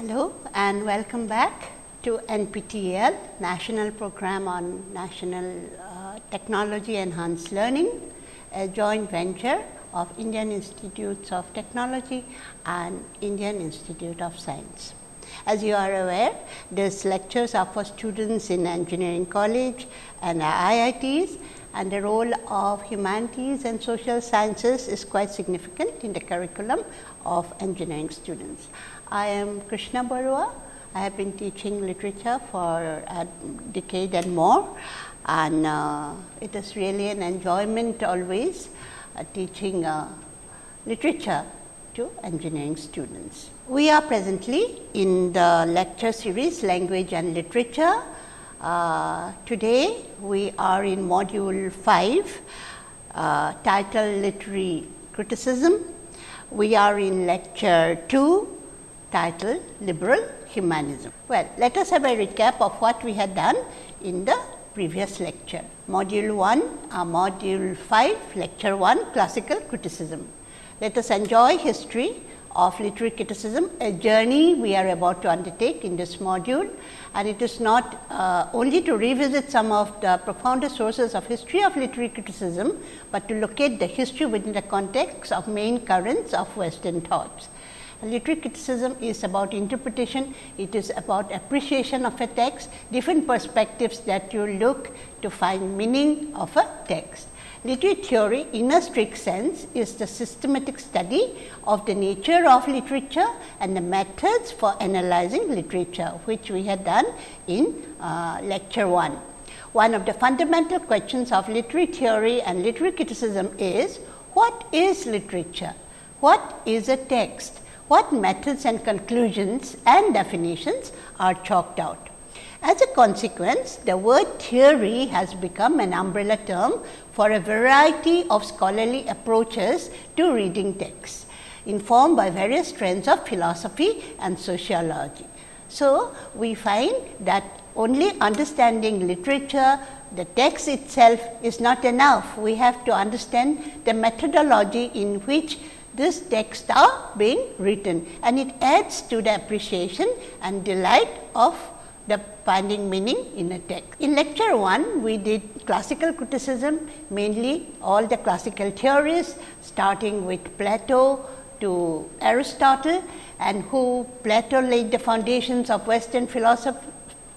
Hello and welcome back to NPTEL National Program on National uh, Technology Enhanced Learning, a joint venture of Indian Institutes of Technology and Indian Institute of Science. As you are aware, these lectures are for students in engineering college and IITs and the role of humanities and social sciences is quite significant in the curriculum of engineering students. I am Krishna Barua. I have been teaching literature for a decade and more and uh, it is really an enjoyment always uh, teaching uh, literature to engineering students. We are presently in the lecture series language and literature. Uh, today we are in module 5 uh, titled literary criticism. We are in lecture 2 titled liberal humanism. Well, let us have a recap of what we had done in the previous lecture. Module 1, uh, module 5, lecture 1 classical criticism. Let us enjoy history of literary criticism, a journey we are about to undertake in this module and it is not uh, only to revisit some of the profounder sources of history of literary criticism, but to locate the history within the context of main currents of western thoughts. Literary criticism is about interpretation, it is about appreciation of a text, different perspectives that you look to find meaning of a text. Literary theory in a strict sense is the systematic study of the nature of literature and the methods for analyzing literature, which we had done in uh, lecture 1. One of the fundamental questions of literary theory and literary criticism is what is literature? What is a text? What methods and conclusions and definitions are chalked out? As a consequence, the word theory has become an umbrella term for a variety of scholarly approaches to reading texts, informed by various trends of philosophy and sociology. So, we find that only understanding literature, the text itself is not enough. We have to understand the methodology in which this text are being written and it adds to the appreciation and delight of the finding meaning in a text. In lecture 1, we did classical criticism, mainly all the classical theories starting with Plato to Aristotle and who Plato laid the foundations of western philosophy,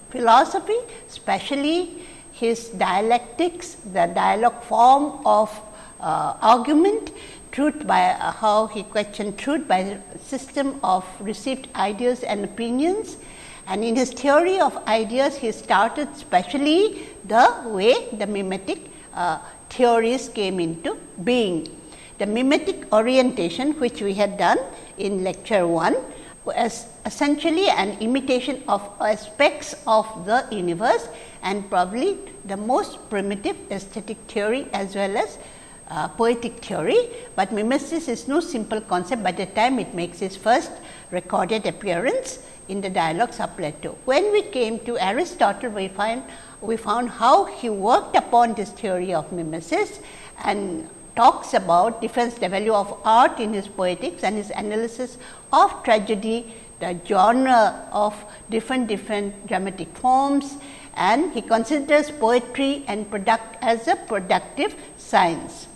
philosophy especially his dialectics, the dialogue form of uh, argument, truth by uh, how he questioned truth by the system of received ideas and opinions and in his theory of ideas, he started specially the way the mimetic uh, theories came into being. The mimetic orientation which we had done in lecture 1 was essentially an imitation of aspects of the universe and probably the most primitive aesthetic theory as well as uh, poetic theory, but mimesis is no simple concept by the time it makes its first recorded appearance in the dialogues of Plato. When we came to Aristotle, we find we found how he worked upon this theory of mimesis and talks about defends the value of art in his poetics and his analysis of tragedy, the genre of different different dramatic forms and he considers poetry and product as a productive science.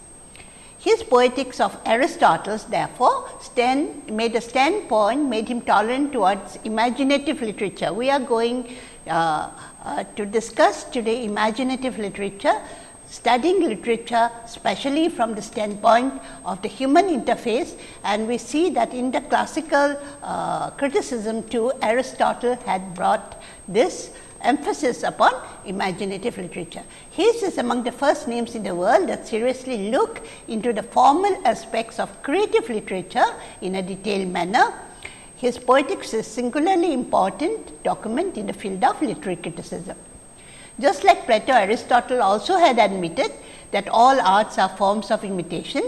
His poetics of Aristotle therefore stand, made a standpoint made him tolerant towards imaginative literature. We are going uh, uh, to discuss today imaginative literature, studying literature especially from the standpoint of the human interface and we see that in the classical uh, criticism too Aristotle had brought this emphasis upon imaginative literature. His is among the first names in the world that seriously look into the formal aspects of creative literature in a detailed manner. His poetics is singularly important document in the field of literary criticism. Just like Plato, Aristotle also had admitted that all arts are forms of imitation.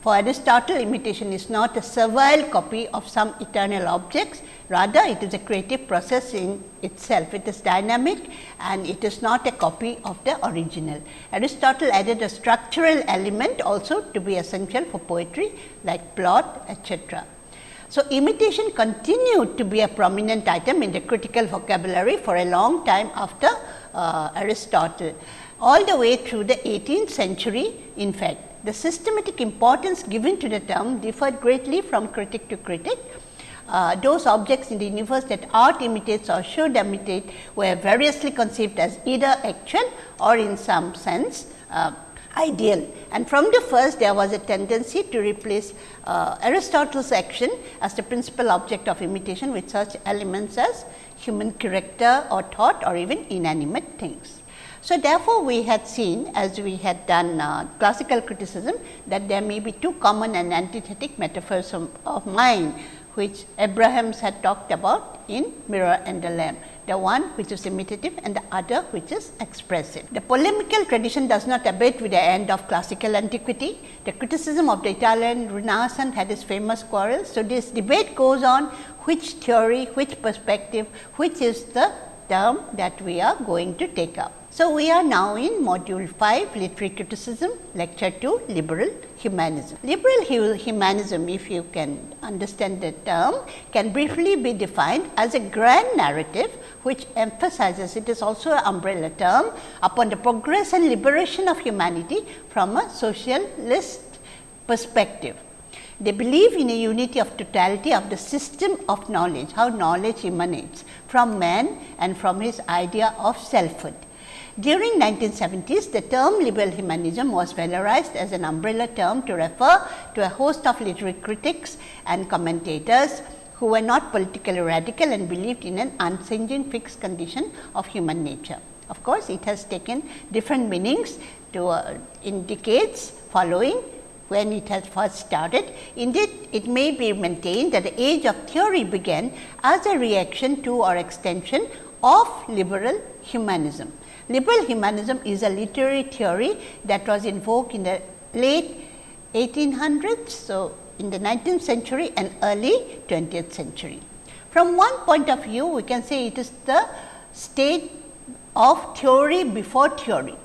For Aristotle, imitation is not a servile copy of some eternal objects, rather it is a creative process in itself. It is dynamic and it is not a copy of the original. Aristotle added a structural element also to be essential for poetry like plot etcetera. So, imitation continued to be a prominent item in the critical vocabulary for a long time after uh, Aristotle, all the way through the 18th century in fact. The systematic importance given to the term differed greatly from critic to critic. Uh, those objects in the universe that art imitates or should imitate were variously conceived as either actual or in some sense uh, ideal. And from the first there was a tendency to replace uh, Aristotle's action as the principal object of imitation with such elements as human character or thought or even inanimate things. So, therefore, we had seen as we had done uh, classical criticism that there may be two common and antithetic metaphors of, of mind which Abrahams had talked about in Mirror and the Lamp, the one which is imitative and the other which is expressive. The polemical tradition does not abate with the end of classical antiquity. The criticism of the Italian Renaissance had its famous quarrels. So, this debate goes on which theory, which perspective, which is the term that we are going to take up. So, we are now in module 5 literary criticism lecture 2 liberal humanism. Liberal humanism if you can understand the term can briefly be defined as a grand narrative which emphasizes it is also an umbrella term upon the progress and liberation of humanity from a socialist perspective. They believe in a unity of totality of the system of knowledge, how knowledge emanates from man and from his idea of selfhood. During 1970s, the term liberal humanism was valorized as an umbrella term to refer to a host of literary critics and commentators who were not politically radical and believed in an unchanging fixed condition of human nature. Of course, it has taken different meanings to uh, in decades following when it has first started. Indeed, it may be maintained that the age of theory began as a reaction to or extension of liberal humanism. Liberal humanism is a literary theory that was in vogue in the late 1800s. So, in the 19th century and early 20th century. From one point of view, we can say it is the state of theory before theory.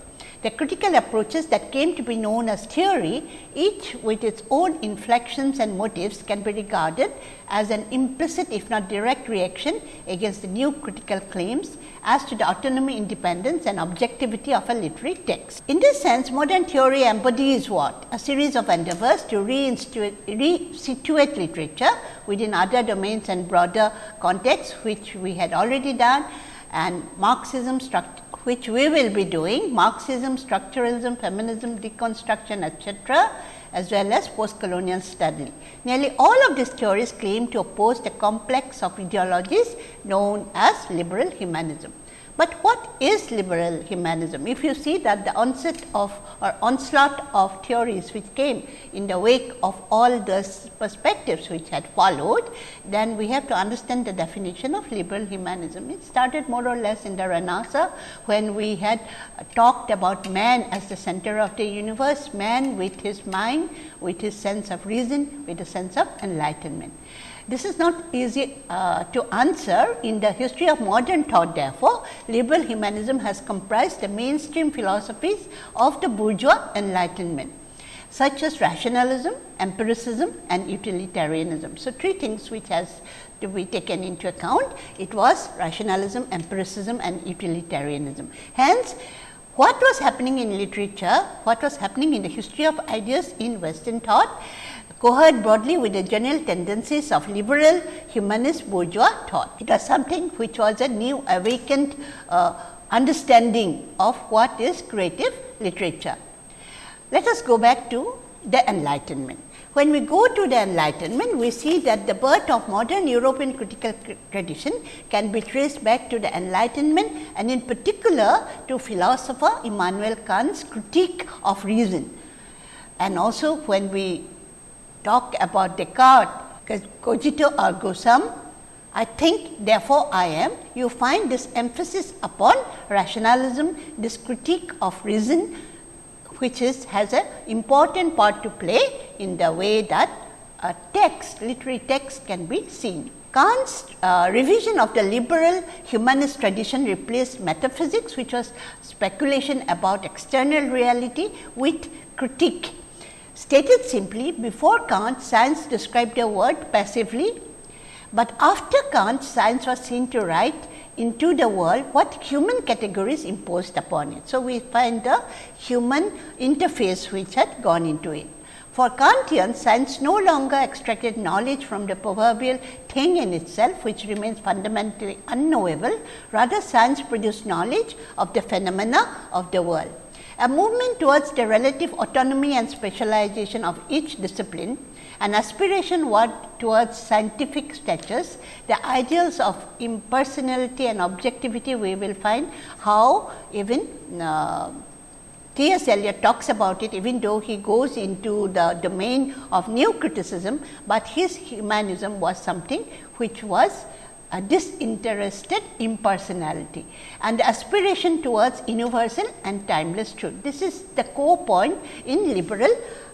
The critical approaches that came to be known as theory, each with its own inflections and motives can be regarded as an implicit if not direct reaction against the new critical claims as to the autonomy, independence and objectivity of a literary text. In this sense, modern theory embodies what? A series of endeavors to re-situate literature within other domains and broader contexts, which we had already done and Marxism structure which we will be doing Marxism, structuralism, feminism, deconstruction etc., as well as post-colonial study. Nearly all of these theories claim to oppose the complex of ideologies known as liberal humanism. But what is liberal humanism? If you see that the onset of or onslaught of theories which came in the wake of all those perspectives which had followed, then we have to understand the definition of liberal humanism. It started more or less in the Renaissance when we had talked about man as the center of the universe, man with his mind, with his sense of reason, with a sense of enlightenment. This is not easy uh, to answer in the history of modern thought therefore, liberal humanism has comprised the mainstream philosophies of the bourgeois enlightenment such as rationalism, empiricism and utilitarianism. So, three things which has to be taken into account, it was rationalism, empiricism and utilitarianism. Hence, what was happening in literature, what was happening in the history of ideas in western thought cohered broadly with the general tendencies of liberal humanist bourgeois thought. It was something which was a new awakened uh, understanding of what is creative literature. Let us go back to the enlightenment. When we go to the enlightenment, we see that the birth of modern European critical tradition can be traced back to the enlightenment and in particular to philosopher Immanuel Kant's critique of reason. And also when we talk about Descartes, because cogito ergo sum, I think therefore I am, you find this emphasis upon rationalism, this critique of reason which is has an important part to play in the way that a text, literary text can be seen. Kant's uh, revision of the liberal humanist tradition replaced metaphysics which was speculation about external reality with critique Stated simply, before Kant, science described a word passively, but after Kant, science was seen to write into the world what human categories imposed upon it. So, we find the human interface which had gone into it. For Kantian, science no longer extracted knowledge from the proverbial thing in itself, which remains fundamentally unknowable. Rather, science produced knowledge of the phenomena of the world. A movement towards the relative autonomy and specialization of each discipline, an aspiration towards scientific status, the ideals of impersonality and objectivity, we will find how even uh, T. S. Eliot talks about it even though he goes into the domain of new criticism, but his humanism was something which was a disinterested impersonality and aspiration towards universal and timeless truth. This is the core point in liberal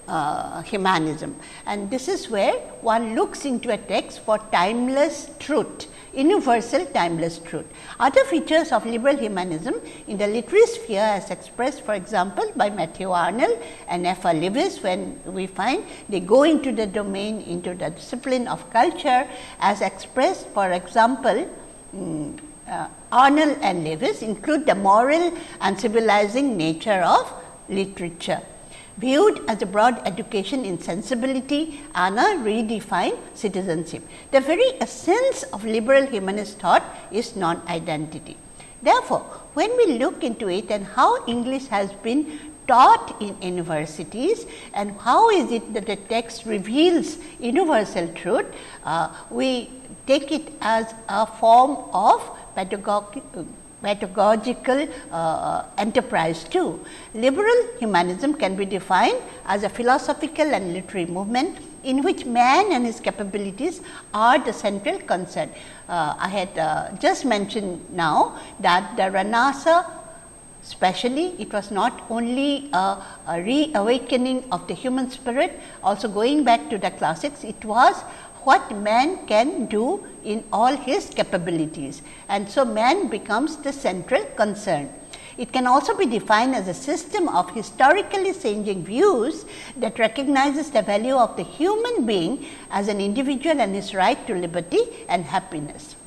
uh, humanism and this is where one looks into a text for timeless truth universal timeless truth. Other features of liberal humanism in the literary sphere as expressed for example, by Matthew Arnold and F. R. Leavis when we find they go into the domain into the discipline of culture as expressed for example, um, uh, Arnold and Leavis include the moral and civilizing nature of literature viewed as a broad education in sensibility and a redefined citizenship. The very essence of liberal humanist thought is non-identity. Therefore, when we look into it and how English has been taught in universities and how is it that the text reveals universal truth, uh, we take it as a form of pedagogic pedagogical uh, enterprise too. Liberal humanism can be defined as a philosophical and literary movement in which man and his capabilities are the central concern. Uh, I had uh, just mentioned now that the Renaissance especially it was not only a, a reawakening of the human spirit also going back to the classics it was what man can do in all his capabilities and so man becomes the central concern. It can also be defined as a system of historically changing views that recognizes the value of the human being as an individual and his right to liberty and happiness.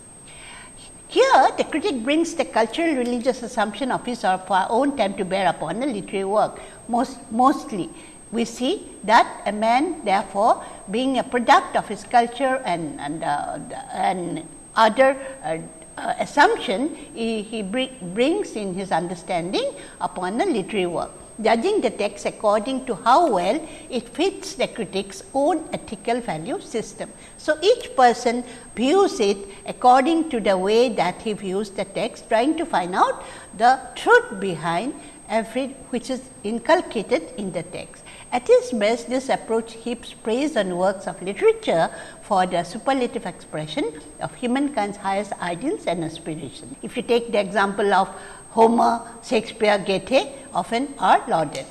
Here, the critic brings the cultural religious assumption of his or her own time to bear upon the literary work, most, mostly we see that a man therefore, being a product of his culture and, and, uh, and other uh, uh, assumption he, he br brings in his understanding upon the literary work, judging the text according to how well it fits the critic's own ethical value system. So, each person views it according to the way that he views the text, trying to find out the truth behind every which is inculcated in the text. At its best, this approach heaps praise on works of literature for the superlative expression of humankind's highest ideals and aspirations. If you take the example of Homer, Shakespeare, Goethe often are lauded.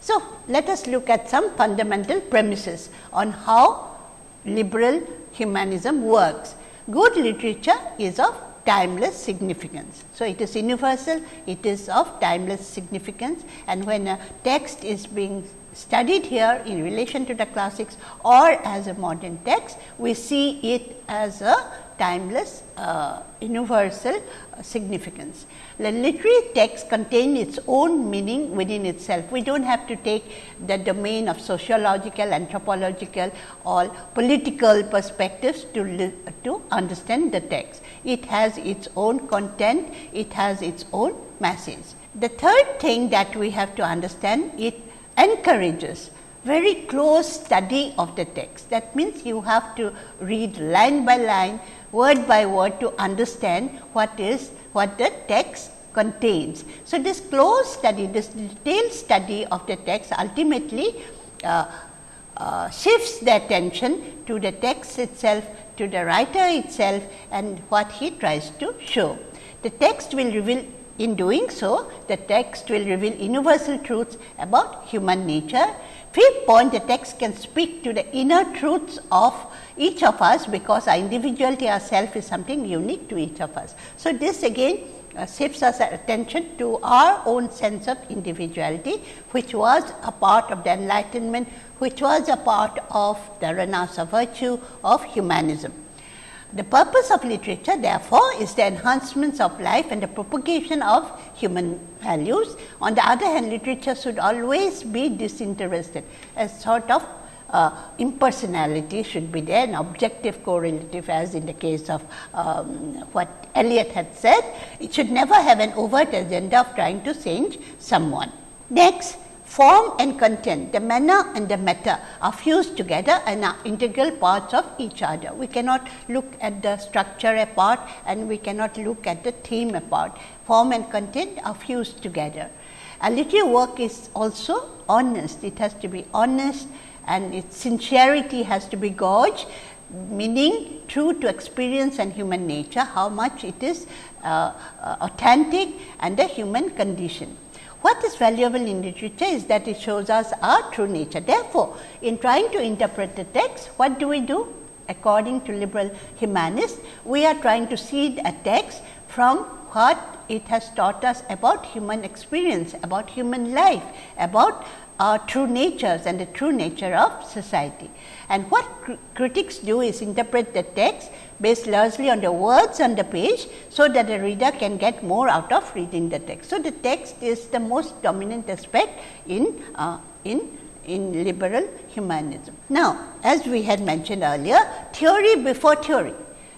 So, let us look at some fundamental premises on how liberal humanism works. Good literature is of timeless significance. So, it is universal, it is of timeless significance and when a text is being studied here in relation to the classics or as a modern text, we see it as a timeless uh, universal uh, significance. The literary text contain its own meaning within itself. We do not have to take the domain of sociological, anthropological or political perspectives to, to understand the text. It has its own content, it has its own message. The third thing that we have to understand it encourages very close study of the text. That means, you have to read line by line, word by word to understand what is what the text contains. So, this close study, this detailed study of the text ultimately uh, uh, shifts the attention to the text itself, to the writer itself and what he tries to show. The text will reveal in doing so, the text will reveal universal truths about human nature. Fifth point, the text can speak to the inner truths of each of us, because our individuality, our self is something unique to each of us. So, this again uh, shifts us attention to our own sense of individuality, which was a part of the enlightenment, which was a part of the renounced virtue of humanism. The purpose of literature therefore, is the enhancements of life and the propagation of human values. On the other hand, literature should always be disinterested, a sort of uh, impersonality should be there, an objective correlative as in the case of um, what Eliot had said. It should never have an overt agenda of trying to change someone. Next, form and content, the manner and the matter are fused together and are integral parts of each other. We cannot look at the structure apart and we cannot look at the theme apart. Form and content are fused together. A literary work is also honest, it has to be honest and its sincerity has to be gauged meaning true to experience and human nature, how much it is uh, uh, authentic and the human condition. What is valuable in literature is that it shows us our true nature. Therefore, in trying to interpret the text, what do we do? According to liberal humanists, we are trying to see a text from what it has taught us about human experience, about human life, about our true natures and the true nature of society. And what cr critics do is interpret the text based largely on the words on the page, so that the reader can get more out of reading the text. So, the text is the most dominant aspect in, uh, in in liberal humanism. Now, as we had mentioned earlier, theory before theory.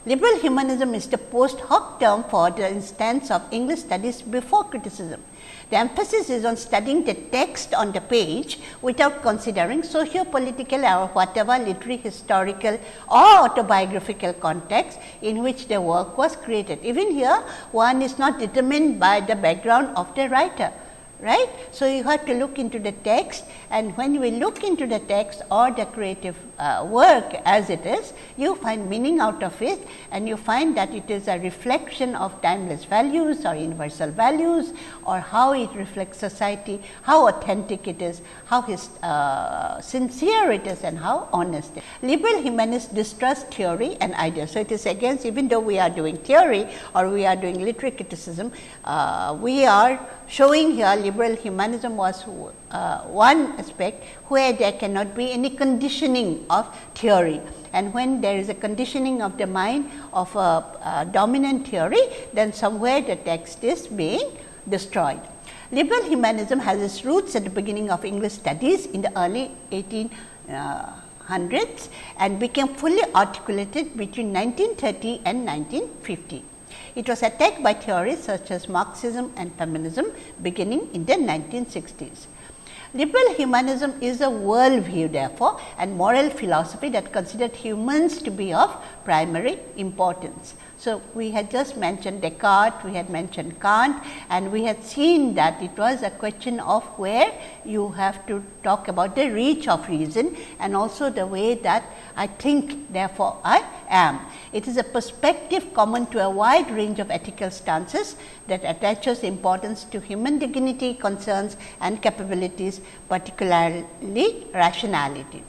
Liberal humanism is the post hoc term for the instance of English studies before criticism. The emphasis is on studying the text on the page without considering socio-political or whatever literary, historical or autobiographical context in which the work was created. Even here, one is not determined by the background of the writer right. So, you have to look into the text and when we look into the text or the creative uh, work as it is, you find meaning out of it and you find that it is a reflection of timeless values or universal values or how it reflects society, how authentic it is, how his, uh, sincere it is and how honest. it is. Liberal humanists distrust theory and ideas. So, it is against even though we are doing theory or we are doing literary criticism, uh, we are showing here liberal humanism was uh, one aspect where there cannot be any conditioning of theory. And when there is a conditioning of the mind of a, a dominant theory, then somewhere the text is being destroyed. Liberal humanism has its roots at the beginning of English studies in the early 1800s uh, and became fully articulated between 1930 and 1950. It was attacked by theories such as Marxism and feminism beginning in the 1960s. Liberal humanism is a worldview therefore, and moral philosophy that considered humans to be of primary importance. So, we had just mentioned Descartes, we had mentioned Kant and we had seen that it was a question of where you have to talk about the reach of reason and also the way that I think therefore, I am. It is a perspective common to a wide range of ethical stances that attaches importance to human dignity, concerns and capabilities particularly rationality.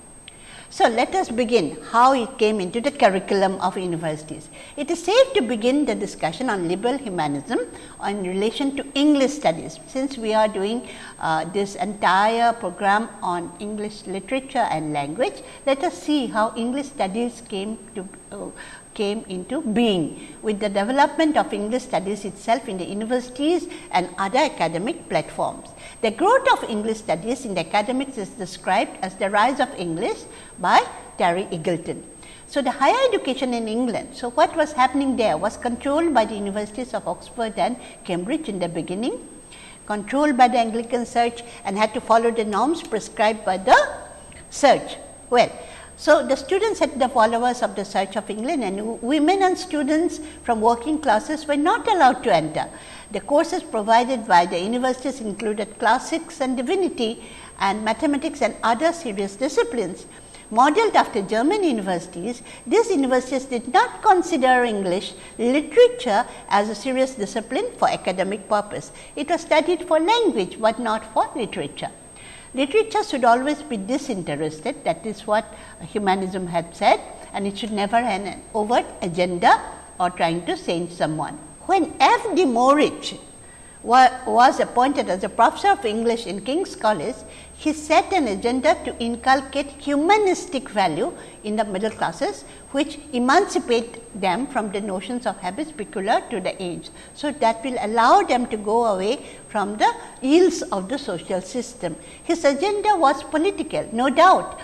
So, let us begin how it came into the curriculum of universities. It is safe to begin the discussion on liberal humanism in relation to English studies. Since we are doing uh, this entire program on English literature and language, let us see how English studies came to uh, came into being with the development of English studies itself in the universities and other academic platforms. The growth of English studies in the academics is described as the rise of English by Terry Eagleton. So, the higher education in England, so what was happening there was controlled by the universities of Oxford and Cambridge in the beginning, controlled by the Anglican Church and had to follow the norms prescribed by the Church. Well, so, the students at the followers of the Church of England and women and students from working classes were not allowed to enter. The courses provided by the universities included classics and divinity and mathematics and other serious disciplines. Modeled after German universities, these universities did not consider English literature as a serious discipline for academic purpose. It was studied for language, but not for literature. Literature should always be disinterested that is what humanism had said and it should never have an overt agenda or trying to change someone. When F. D. Maurice was appointed as a professor of English in King's College, he set an agenda to inculcate humanistic value in the middle classes, which emancipate them from the notions of habits peculiar to the age. So, that will allow them to go away from the ills of the social system. His agenda was political, no doubt,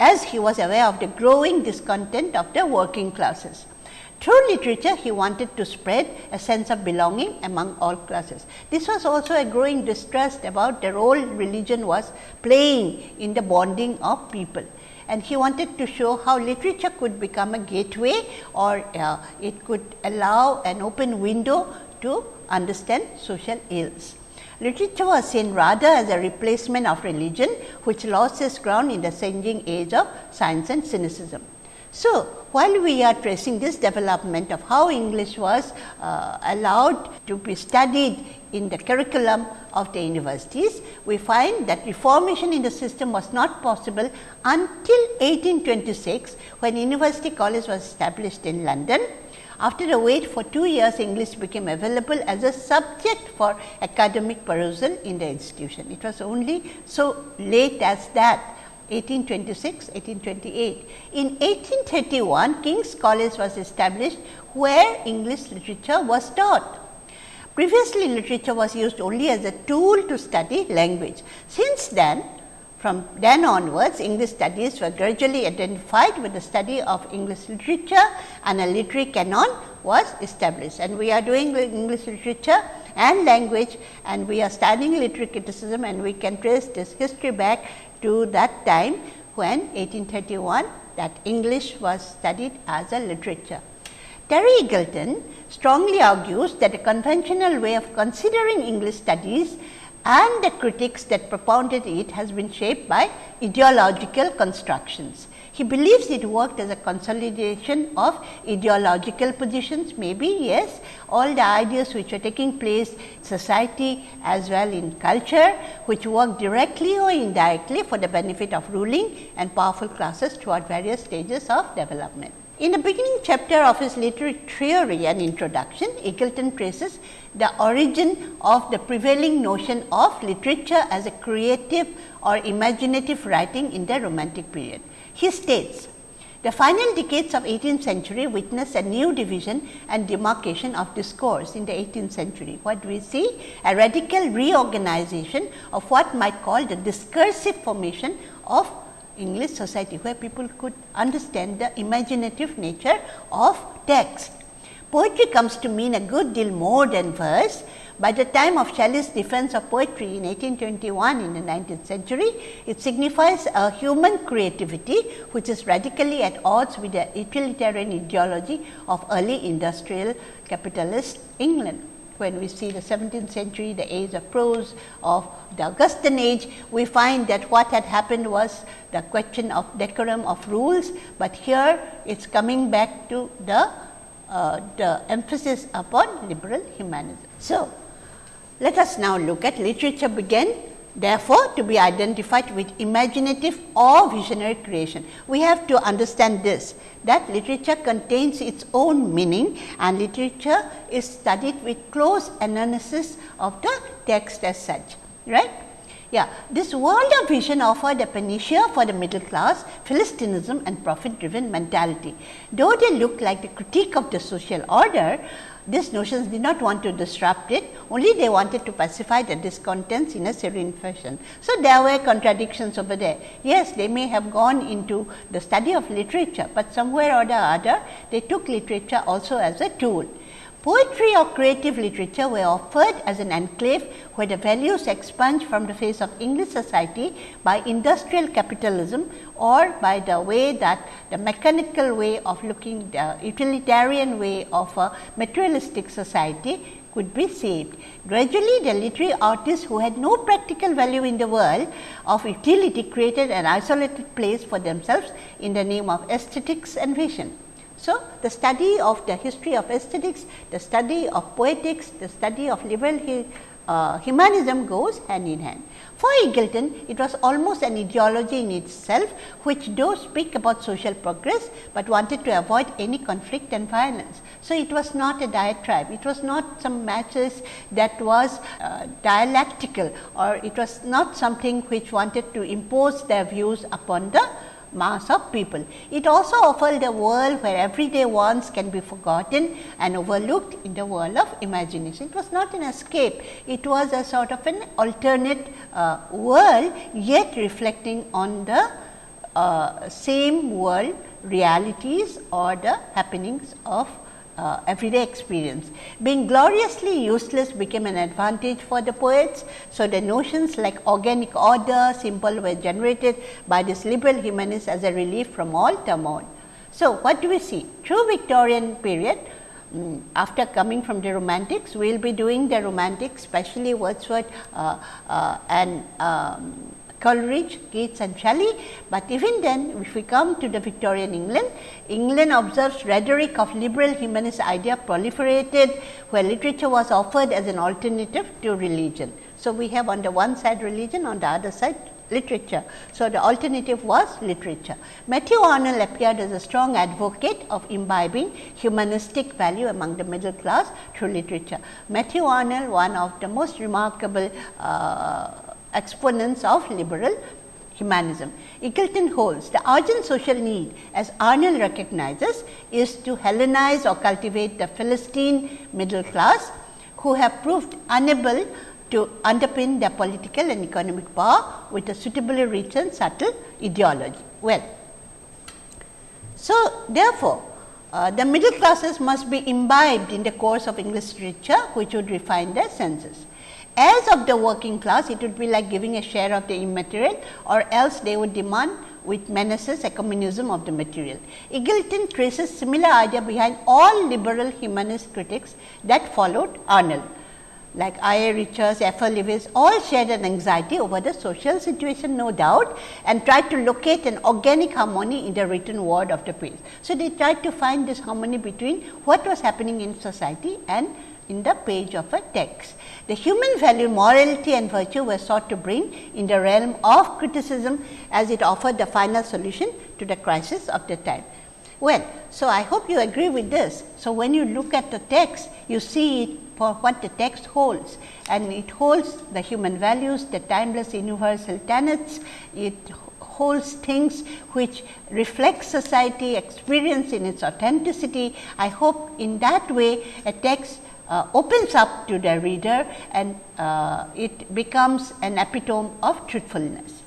as he was aware of the growing discontent of the working classes. Through literature, he wanted to spread a sense of belonging among all classes. This was also a growing distrust about the role religion was playing in the bonding of people. And he wanted to show how literature could become a gateway or uh, it could allow an open window to understand social ills. Literature was seen rather as a replacement of religion, which lost its ground in the changing age of science and cynicism. So, while we are tracing this development of how English was uh, allowed to be studied in the curriculum of the universities, we find that reformation in the system was not possible until 1826, when University College was established in London. After a wait for two years, English became available as a subject for academic perusal in the institution. It was only so late as that 1826, 1828. In 1831, King's College was established where English literature was taught. Previously, literature was used only as a tool to study language. Since then, from then onwards, English studies were gradually identified with the study of English literature and a literary canon was established. And we are doing English literature and language and we are studying literary criticism and we can trace this history back to that time when 1831 that English was studied as a literature. Terry Eagleton strongly argues that a conventional way of considering English studies and the critics that propounded it has been shaped by ideological constructions. He believes it worked as a consolidation of ideological positions, maybe yes, all the ideas which are taking place society as well in culture, which work directly or indirectly for the benefit of ruling and powerful classes throughout various stages of development. In the beginning chapter of his literary theory and introduction, Eagleton traces the origin of the prevailing notion of literature as a creative or imaginative writing in the romantic period. He states, the final decades of 18th century witnessed a new division and demarcation of discourse in the 18th century. What do we see? A radical reorganization of what might call the discursive formation of English society, where people could understand the imaginative nature of text. Poetry comes to mean a good deal more than verse by the time of Shelley's defense of poetry in 1821 in the 19th century, it signifies a human creativity which is radically at odds with the utilitarian ideology of early industrial capitalist England. When we see the 17th century, the age of prose of the Augustan age, we find that what had happened was the question of decorum of rules, but here it is coming back to the, uh, the emphasis upon liberal humanism. So, let us now look at literature began therefore, to be identified with imaginative or visionary creation. We have to understand this that literature contains its own meaning and literature is studied with close analysis of the text as such. right? Yeah, this world of vision offered a panacea for the middle class, Philistinism and profit driven mentality. Though they look like the critique of the social order, these notions did not want to disrupt it, only they wanted to pacify the discontents in a serene fashion. So, there were contradictions over there. Yes, they may have gone into the study of literature, but somewhere or the other they took literature also as a tool. Poetry or creative literature were offered as an enclave where the values expunged from the face of English society by industrial capitalism or by the way that the mechanical way of looking the utilitarian way of a materialistic society could be saved. Gradually, the literary artists who had no practical value in the world of utility created an isolated place for themselves in the name of aesthetics and vision. So, the study of the history of aesthetics, the study of poetics, the study of liberal uh, humanism goes hand in hand. For Eagleton, it was almost an ideology in itself, which does speak about social progress, but wanted to avoid any conflict and violence. So, it was not a diatribe, it was not some matches that was uh, dialectical or it was not something which wanted to impose their views upon the mass of people. It also offered a world where everyday wants can be forgotten and overlooked in the world of imagination. It was not an escape, it was a sort of an alternate uh, world yet reflecting on the uh, same world realities or the happenings of uh, everyday experience. Being gloriously useless became an advantage for the poets. So, the notions like organic order, simple were generated by this liberal humanists as a relief from all turmoil. So, what do we see? Through Victorian period, um, after coming from the romantics, we will be doing the romantics, especially Wordsworth uh, uh, and um, Coleridge, Keats and Shelley, but even then if we come to the Victorian England, England observes rhetoric of liberal humanist idea proliferated where literature was offered as an alternative to religion. So, we have on the one side religion, on the other side literature. So, the alternative was literature. Matthew Arnold appeared as a strong advocate of imbibing humanistic value among the middle class through literature. Matthew Arnold, one of the most remarkable uh, exponents of liberal humanism. Eagleton holds the urgent social need as Arnold recognizes is to Hellenize or cultivate the Philistine middle class who have proved unable to underpin their political and economic power with a suitably rich and subtle ideology. Well, so therefore, uh, the middle classes must be imbibed in the course of English literature which would refine their senses. As of the working class, it would be like giving a share of the immaterial or else they would demand with menaces a communism of the material. Eagleton traces similar idea behind all liberal humanist critics that followed Arnold. Like I. A. Richards, F. R. Leavis all shared an anxiety over the social situation no doubt and tried to locate an organic harmony in the written word of the piece. So, they tried to find this harmony between what was happening in society and in the page of a text. The human value, morality and virtue were sought to bring in the realm of criticism as it offered the final solution to the crisis of the time. Well, so I hope you agree with this. So, when you look at the text, you see it for what the text holds and it holds the human values, the timeless universal tenets, it holds things which reflect society experience in its authenticity. I hope in that way a text uh, opens up to the reader and uh, it becomes an epitome of truthfulness.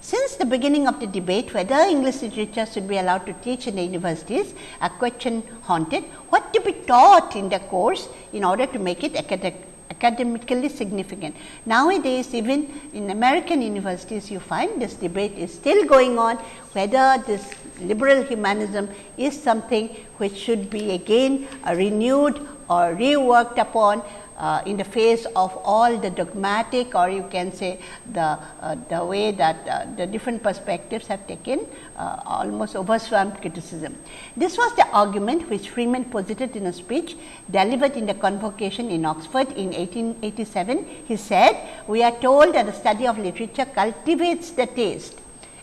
Since the beginning of the debate whether English literature should be allowed to teach in the universities, a question haunted what to be taught in the course in order to make it academically significant. Nowadays, even in American universities, you find this debate is still going on whether this liberal humanism is something which should be again renewed or reworked upon uh, in the face of all the dogmatic or you can say the, uh, the way that uh, the different perspectives have taken uh, almost overswammed criticism. This was the argument which Freeman posited in a speech delivered in the convocation in Oxford in 1887. He said, we are told that the study of literature cultivates the taste,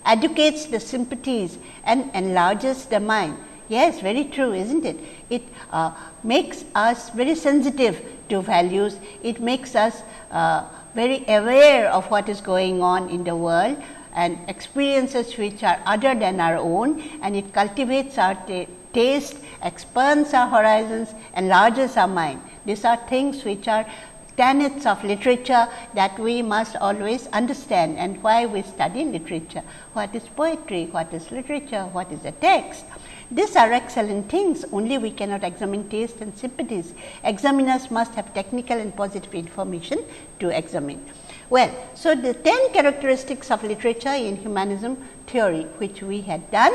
educates the sympathies and enlarges the mind Yes, very true, isn't it? It uh, makes us very sensitive to values. It makes us uh, very aware of what is going on in the world and experiences which are other than our own and it cultivates our taste, expands our horizons, enlarges our mind. These are things which are tenets of literature that we must always understand and why we study literature. What is poetry, what is literature, what is a text. These are excellent things, only we cannot examine taste and sympathies. Examiners must have technical and positive information to examine. Well, so the 10 characteristics of literature in humanism theory, which we had done,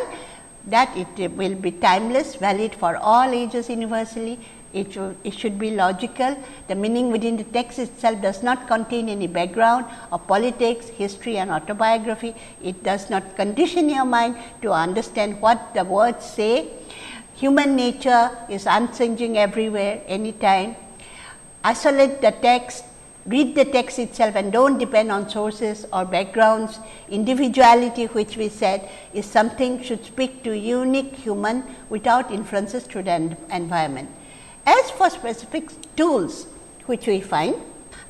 that it will be timeless, valid for all ages universally, it should, it should be logical. The meaning within the text itself does not contain any background of politics, history and autobiography. It does not condition your mind to understand what the words say. Human nature is unchanging everywhere, anytime. Isolate the text read the text itself and do not depend on sources or backgrounds. Individuality which we said is something should speak to unique human without influences through the environment. As for specific tools which we find,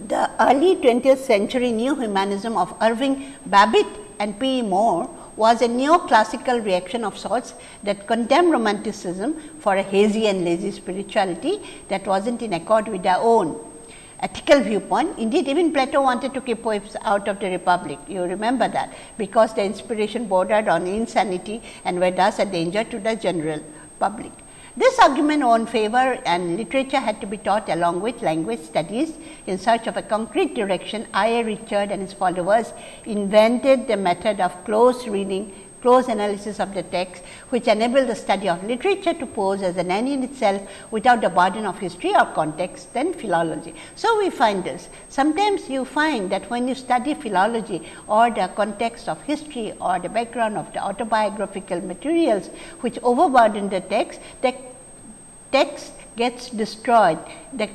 the early 20th century new humanism of Irving Babbitt and P. E. More was a neoclassical reaction of sorts that condemned romanticism for a hazy and lazy spirituality that was not in accord with their own ethical viewpoint. Indeed, even Plato wanted to keep poets out of the republic, you remember that, because the inspiration bordered on insanity and were thus a danger to the general public. This argument won favor and literature had to be taught along with language studies. In search of a concrete direction, I. A. Richard and his followers invented the method of close reading close analysis of the text, which enabled the study of literature to pose as an end in itself without the burden of history or context than philology. So, we find this. Sometimes you find that when you study philology or the context of history or the background of the autobiographical materials, which overburden the text, the text gets destroyed, the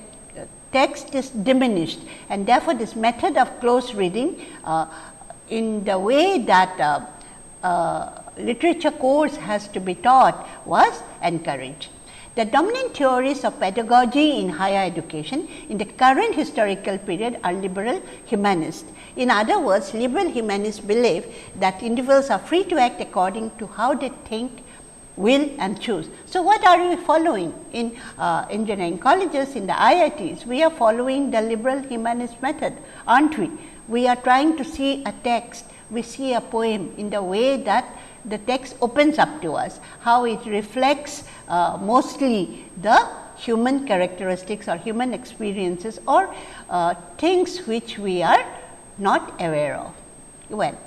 text is diminished and therefore, this method of close reading uh, in the way that uh, uh, literature course has to be taught was encouraged. The dominant theories of pedagogy in higher education in the current historical period are liberal humanist. In other words, liberal humanists believe that individuals are free to act according to how they think, will and choose. So, what are we following in uh, engineering colleges, in the IITs? We are following the liberal humanist method, aren't we? We are trying to see a text we see a poem in the way that the text opens up to us, how it reflects uh, mostly the human characteristics or human experiences or uh, things which we are not aware of. Well,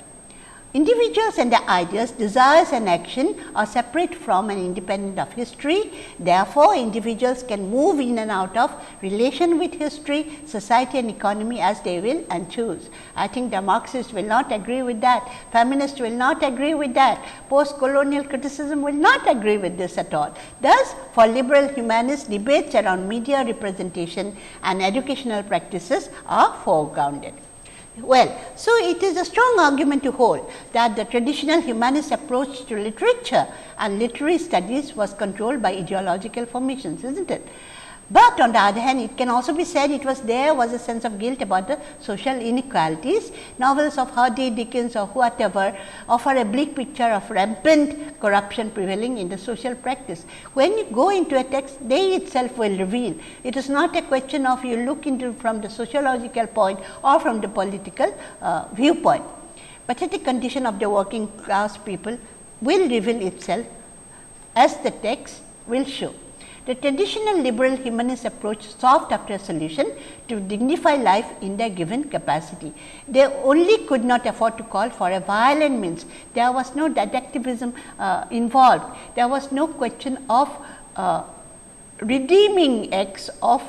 Individuals and their ideas, desires and action are separate from and independent of history. Therefore, individuals can move in and out of relation with history, society and economy as they will and choose. I think the Marxists will not agree with that, feminists will not agree with that, post colonial criticism will not agree with this at all. Thus, for liberal humanists, debates around media representation and educational practices are foregrounded. Well, so it is a strong argument to hold that the traditional humanist approach to literature and literary studies was controlled by ideological formations, is not it? But on the other hand, it can also be said it was there was a sense of guilt about the social inequalities. Novels of Hardy, Dickens or whatever offer a bleak picture of rampant corruption prevailing in the social practice. When you go into a text, they itself will reveal. It is not a question of you look into from the sociological point or from the political uh, viewpoint. Pathetic condition of the working class people will reveal itself as the text will show. The traditional liberal humanist approach sought after a solution to dignify life in their given capacity. They only could not afford to call for a violent means. There was no didactivism uh, involved. There was no question of uh, redeeming acts of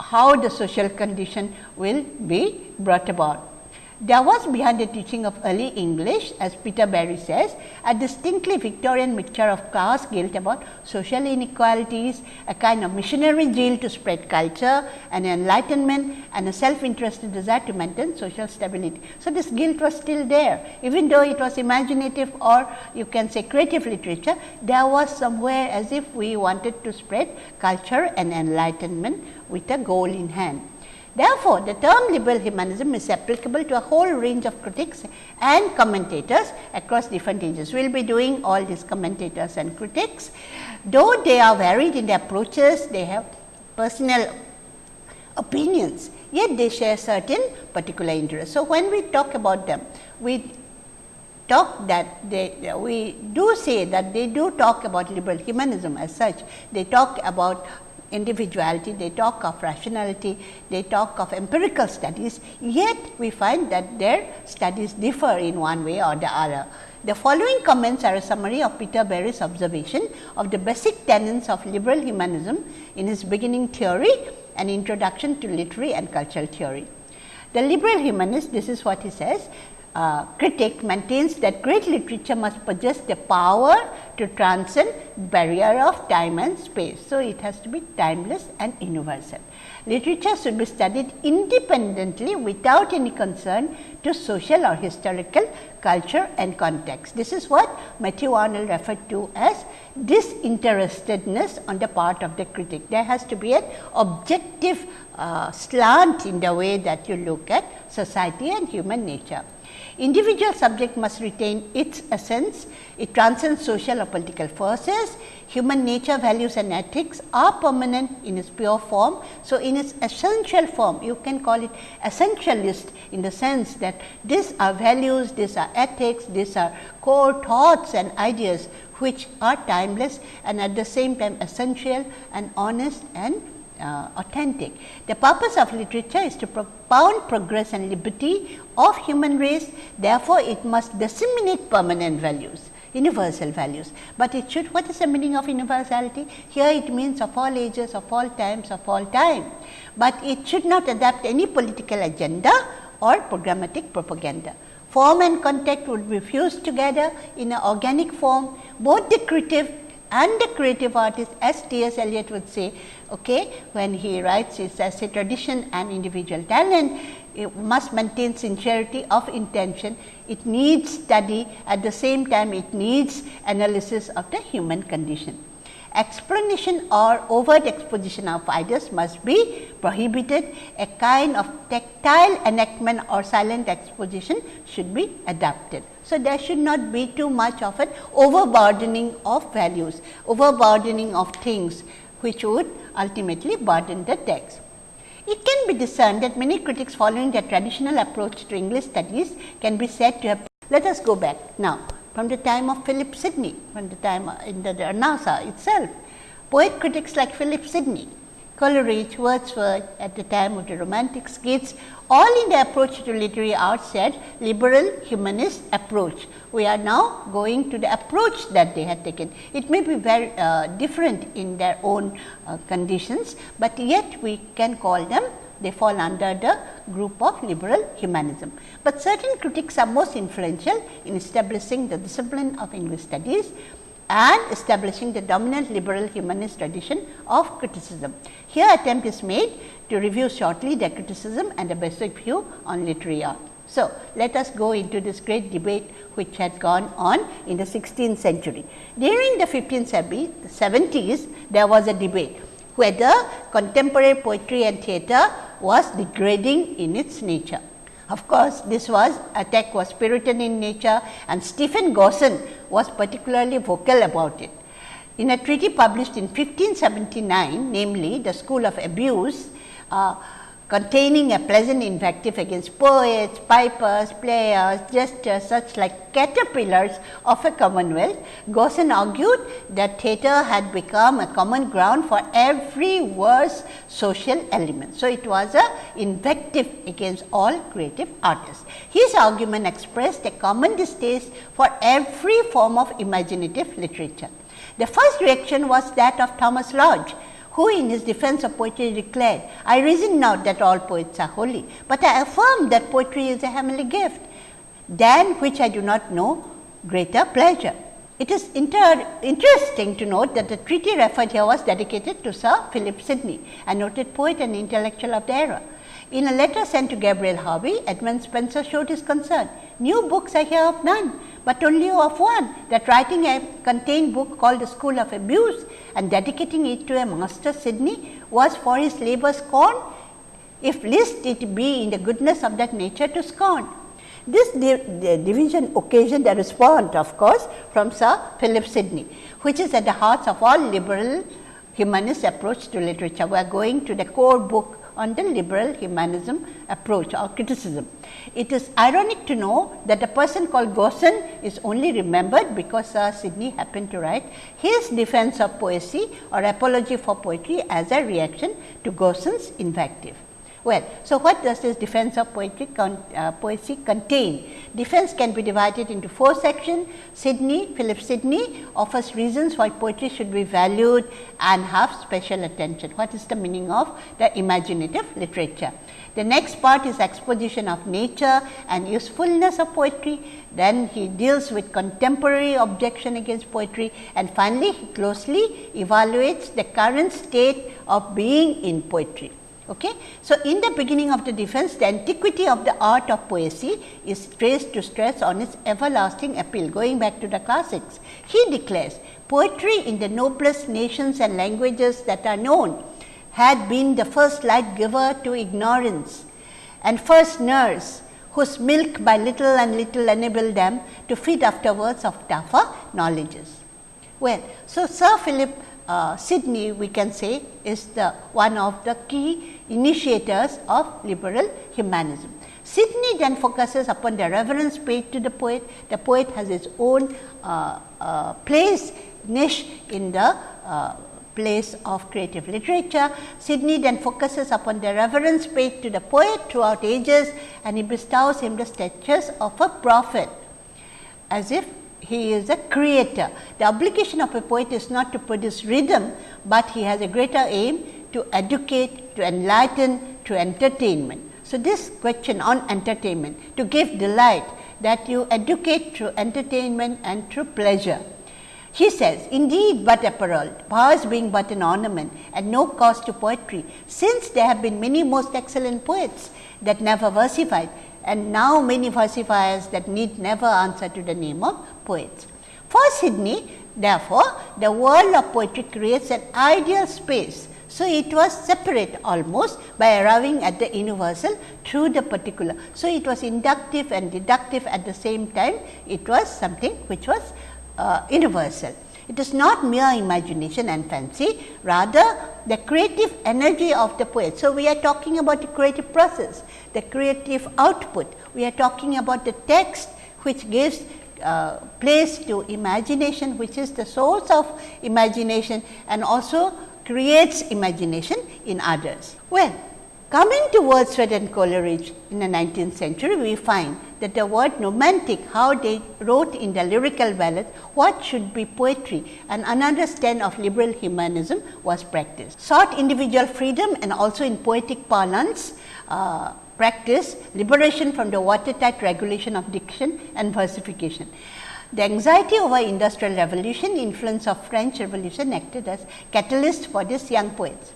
how the social condition will be brought about. There was behind the teaching of early English as Peter Barry says a distinctly Victorian mixture of class guilt about social inequalities, a kind of missionary zeal to spread culture, an enlightenment and a self interested desire to maintain social stability. So, this guilt was still there even though it was imaginative or you can say creative literature, there was somewhere as if we wanted to spread culture and enlightenment with a goal in hand. Therefore, the term liberal humanism is applicable to a whole range of critics and commentators across different ages. We will be doing all these commentators and critics. Though they are varied in their approaches, they have personal opinions, yet they share certain particular interests. So, when we talk about them, we talk that they we do say that they do talk about liberal humanism as such. They talk about individuality, they talk of rationality, they talk of empirical studies, yet we find that their studies differ in one way or the other. The following comments are a summary of Peter Barry's observation of the basic tenets of liberal humanism in his beginning theory and introduction to literary and cultural theory. The liberal humanist, this is what he says, uh, critic maintains that great literature must possess the power to transcend barrier of time and space. So, it has to be timeless and universal. Literature should be studied independently without any concern to social or historical culture and context. This is what Matthew Arnold referred to as disinterestedness on the part of the critic. There has to be an objective uh, slant in the way that you look at society and human nature. Individual subject must retain its essence, it transcends social or political forces, human nature, values and ethics are permanent in its pure form. So, in its essential form, you can call it essentialist in the sense that these are values, these are ethics, these are core thoughts and ideas which are timeless and at the same time essential and honest and uh, authentic. The purpose of literature is to propound progress and liberty of human race, therefore, it must disseminate permanent values universal values, but it should what is the meaning of universality? Here it means of all ages, of all times, of all time, but it should not adapt any political agenda or programmatic propaganda. Form and content would be fused together in an organic form, both the creative and the creative artist as T. S. Eliot would say okay, when he writes his essay tradition and individual talent, it must maintain sincerity of intention. It needs study at the same time it needs analysis of the human condition. Explanation or overt exposition of ideas must be prohibited. A kind of tactile enactment or silent exposition should be adopted. So, there should not be too much of an overburdening of values, overburdening of things which would ultimately burden the text. It can be discerned that many critics following the traditional approach to English studies can be said to have. Let us go back now from the time of Philip Sidney, from the time uh, in the, the NASA itself. Poet critics like Philip Sidney Coleridge, Wordsworth at the time of the romantic skits all in the approach to literary art said liberal humanist approach. We are now going to the approach that they had taken. It may be very uh, different in their own uh, conditions, but yet we can call them they fall under the group of liberal humanism. But certain critics are most influential in establishing the discipline of English studies and establishing the dominant liberal humanist tradition of criticism. Here attempt is made to review shortly the criticism and the basic view on literary art. So, let us go into this great debate which had gone on in the 16th century. During the 1570s, there was a debate whether contemporary poetry and theatre was degrading in its nature. Of course, this was attack was Puritan in nature and Stephen Gosson was particularly vocal about it. In a treaty published in 1579, namely the School of Abuse, uh, containing a pleasant invective against poets, pipers, players, jesters, such like caterpillars of a commonwealth. Gosson argued that theatre had become a common ground for every worse social element. So, it was a invective against all creative artists. His argument expressed a common distaste for every form of imaginative literature. The first reaction was that of Thomas Lodge, who in his defense of poetry declared, I reason not that all poets are holy, but I affirm that poetry is a heavenly gift, than which I do not know greater pleasure. It is inter interesting to note that the treaty referred here was dedicated to Sir Philip Sidney, a noted poet and intellectual of the era. In a letter sent to Gabriel Harvey, Edmund Spenser showed his concern. New books I hear of none, but only of one that writing a contained book called the School of Abuse and dedicating it to a master Sidney was for his labour scorn, if list it be in the goodness of that nature to scorn. This division occasioned a response of course from Sir Philip Sidney, which is at the heart of all liberal humanist approach to literature. We are going to the core book on the liberal humanism approach or criticism. It is ironic to know that a person called Gosson is only remembered because Sir Sidney happened to write his defense of poesy or apology for poetry as a reaction to Gosson's invective. Well, so what does this defense of poetry con, uh, poesy contain? Defense can be divided into four sections. Sidney, Philip Sidney offers reasons why poetry should be valued and have special attention. What is the meaning of the imaginative literature? The next part is exposition of nature and usefulness of poetry. Then he deals with contemporary objection against poetry and finally, he closely evaluates the current state of being in poetry. Okay. So, in the beginning of the defense, the antiquity of the art of poesy is traced to stress on its everlasting appeal, going back to the classics. He declares, poetry in the noblest nations and languages that are known had been the first light giver to ignorance and first nurse whose milk by little and little enabled them to feed afterwards of tougher knowledges. Well, so Sir Philip uh, Sidney we can say is the one of the key initiators of liberal humanism. Sidney then focuses upon the reverence paid to the poet. The poet has its own uh, uh, place niche in the uh, place of creative literature. Sidney then focuses upon the reverence paid to the poet throughout ages and he bestows him the status of a prophet as if he is a creator. The obligation of a poet is not to produce rhythm, but he has a greater aim to educate, to enlighten, to entertainment. So, this question on entertainment to give delight that you educate through entertainment and through pleasure. He says, indeed but apparel, powers being but an ornament and no cost to poetry, since there have been many most excellent poets that never versified and now many versifiers that need never answer to the name of poets. For Sidney, therefore, the world of poetry creates an ideal space. So, it was separate almost by arriving at the universal through the particular. So, it was inductive and deductive at the same time, it was something which was uh, universal. It is not mere imagination and fancy, rather the creative energy of the poet. So, we are talking about the creative process, the creative output. We are talking about the text which gives uh, place to imagination, which is the source of imagination and also creates imagination in others. Well, coming to Wordsworth and Coleridge in the 19th century, we find that the word romantic, how they wrote in the lyrical ballad, what should be poetry and an understand of liberal humanism was practiced. Sought individual freedom and also in poetic parlance, uh, practice liberation from the watertight regulation of diction and versification. The anxiety over industrial revolution, influence of French revolution acted as catalyst for these young poets.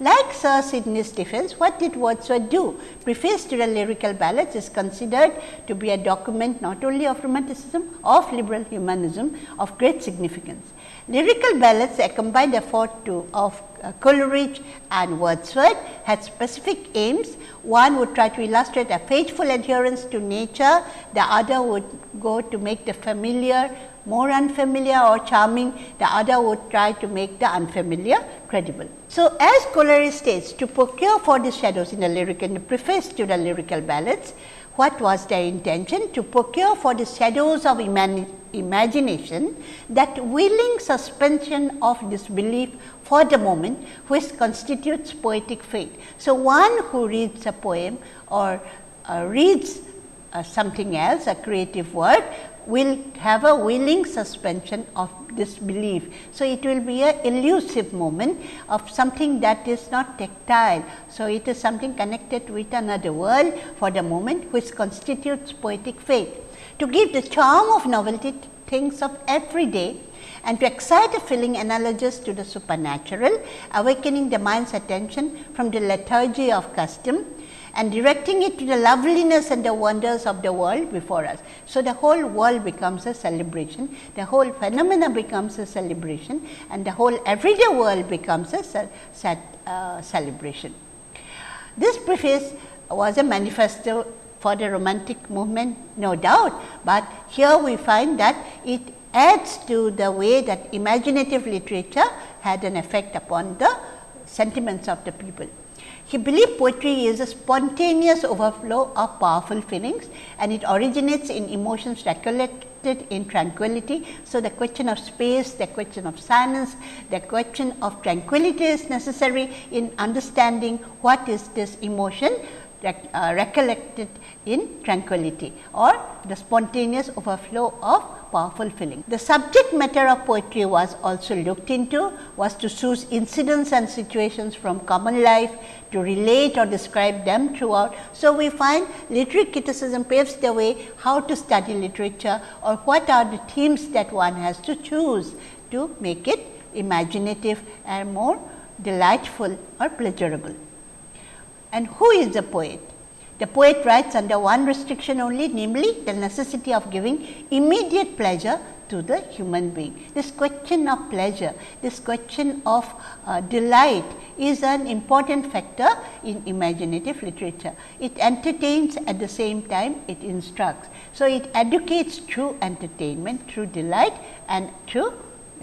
Like Sir Sidney's defense, what did Wordsworth do? Preface to the lyrical ballads is considered to be a document not only of romanticism, of liberal humanism of great significance. Lyrical ballads, a combined effort to, of uh, Coleridge and Wordsworth had specific aims. One would try to illustrate a faithful adherence to nature, the other would go to make the familiar more unfamiliar or charming, the other would try to make the unfamiliar credible. So, as Coleridge states to procure for the shadows in the lyric in the preface to the lyrical ballads, what was their intention? To procure for the shadows of imagination that willing suspension of disbelief for the moment which constitutes poetic faith. So, one who reads a poem or uh, reads uh, something else, a creative work will have a willing suspension of disbelief. So, it will be a elusive moment of something that is not tactile. So, it is something connected with another world for the moment which constitutes poetic faith. To give the charm of novelty to things of every day and to excite a feeling analogous to the supernatural, awakening the mind's attention from the lethargy of custom and directing it to the loveliness and the wonders of the world before us. So, the whole world becomes a celebration, the whole phenomena becomes a celebration and the whole everyday world becomes a uh, celebration. This preface was a manifesto for the romantic movement no doubt, but here we find that it adds to the way that imaginative literature had an effect upon the sentiments of the people. He believed poetry is a spontaneous overflow of powerful feelings and it originates in emotions recollected in tranquility. So, the question of space, the question of silence, the question of tranquility is necessary in understanding what is this emotion uh, recollected in tranquility or the spontaneous overflow of powerful feeling. The subject matter of poetry was also looked into was to choose incidents and situations from common life to relate or describe them throughout. So, we find literary criticism paves the way how to study literature or what are the themes that one has to choose to make it imaginative and more delightful or pleasurable. And who is the poet? The poet writes under one restriction only namely the necessity of giving immediate pleasure to the human being. This question of pleasure, this question of uh, delight is an important factor in imaginative literature. It entertains at the same time it instructs. So, it educates through entertainment, through delight and through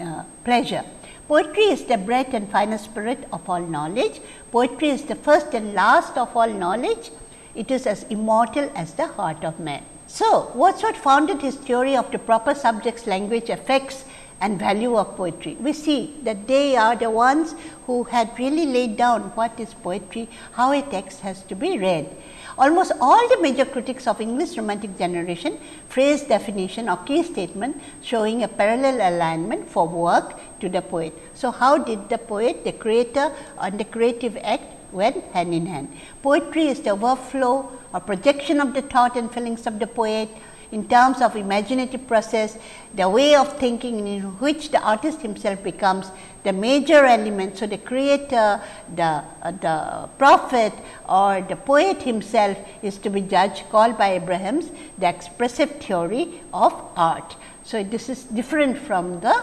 uh, pleasure. Poetry is the breath and final spirit of all knowledge. Poetry is the first and last of all knowledge. It is as immortal as the heart of man. So, Wordsworth founded his theory of the proper subjects, language, effects and value of poetry. We see that they are the ones who had really laid down what is poetry, how a text has to be read. Almost all the major critics of English romantic generation phrase definition or key statement showing a parallel alignment for work to the poet. So, how did the poet, the creator and the creative act went hand in hand. Poetry is the overflow or projection of the thought and feelings of the poet in terms of imaginative process, the way of thinking in which the artist himself becomes the major element. So, the creator, the, uh, the prophet or the poet himself is to be judged called by Abrams the expressive theory of art. So, this is different from the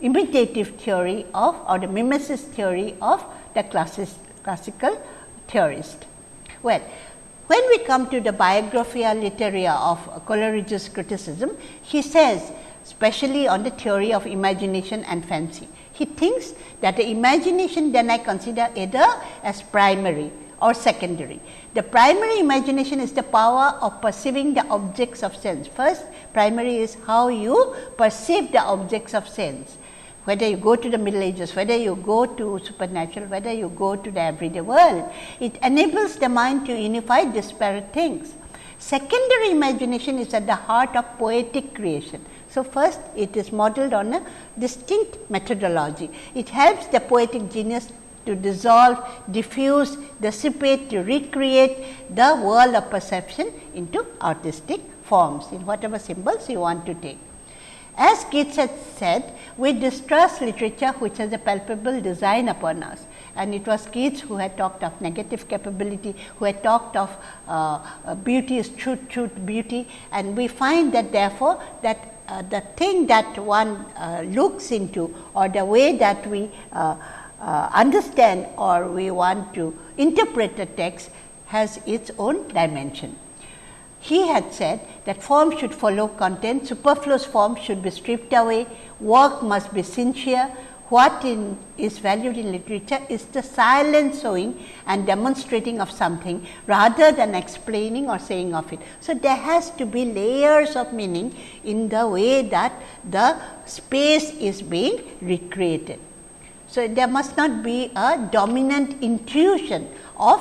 imitative theory of or the mimesis theory of the classis, classical theorist. Well, when we come to the Biographia Literaria of Coleridge's criticism, he says especially on the theory of imagination and fancy. He thinks that the imagination then I consider either as primary or secondary. The primary imagination is the power of perceiving the objects of sense. First primary is how you perceive the objects of sense whether you go to the middle ages, whether you go to supernatural, whether you go to the everyday world, it enables the mind to unify disparate things. Secondary imagination is at the heart of poetic creation. So, first it is modeled on a distinct methodology. It helps the poetic genius to dissolve, diffuse, dissipate, to recreate the world of perception into artistic forms in whatever symbols you want to take. As Keats had said, we distrust literature which has a palpable design upon us and it was Keats who had talked of negative capability, who had talked of uh, uh, beauty is truth, truth, beauty and we find that therefore, that uh, the thing that one uh, looks into or the way that we uh, uh, understand or we want to interpret the text has its own dimension. He had said that form should follow content, superfluous form should be stripped away, work must be sincere. What in, is valued in literature is the silent showing and demonstrating of something rather than explaining or saying of it. So, there has to be layers of meaning in the way that the space is being recreated. So, there must not be a dominant intuition of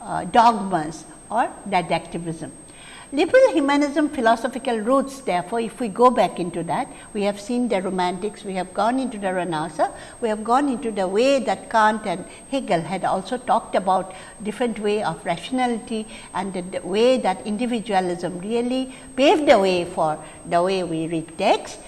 uh, dogmas or didactivism. Liberal humanism philosophical roots therefore, if we go back into that, we have seen the romantics, we have gone into the Renaissance, we have gone into the way that Kant and Hegel had also talked about different way of rationality and the, the way that individualism really paved the way for the way we read text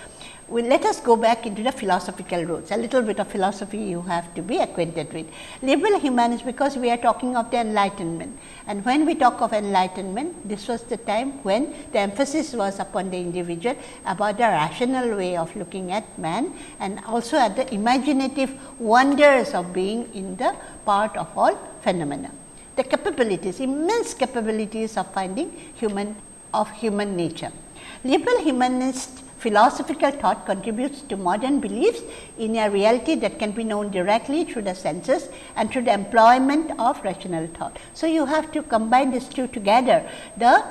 well, let us go back into the philosophical roots, a little bit of philosophy you have to be acquainted with. Liberal humanism because we are talking of the enlightenment and when we talk of enlightenment, this was the time when the emphasis was upon the individual about the rational way of looking at man and also at the imaginative wonders of being in the part of all phenomena. The capabilities, immense capabilities of finding human of human nature. Liberal humanists philosophical thought contributes to modern beliefs in a reality that can be known directly through the senses and through the employment of rational thought. So, you have to combine these two together the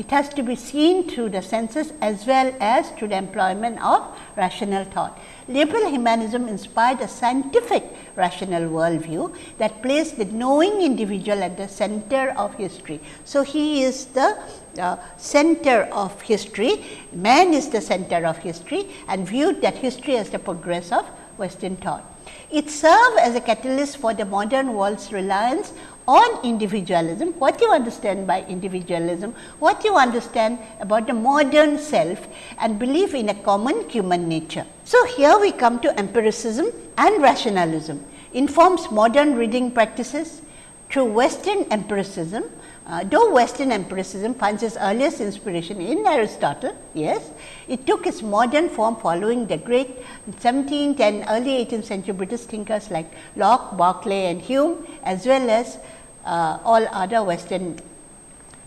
it has to be seen through the senses as well as through the employment of rational thought. Liberal humanism inspired a scientific rational worldview that placed the knowing individual at the center of history. So, he is the uh, center of history, man is the center of history and viewed that history as the progress of western thought. It served as a catalyst for the modern world's reliance on individualism, what you understand by individualism, what you understand about the modern self and belief in a common human nature. So, here we come to empiricism and rationalism informs modern reading practices through western empiricism uh, though Western empiricism finds its earliest inspiration in Aristotle, yes, it took its modern form following the great 17th and early 18th century British thinkers like Locke, Berkeley and Hume as well as uh, all other Western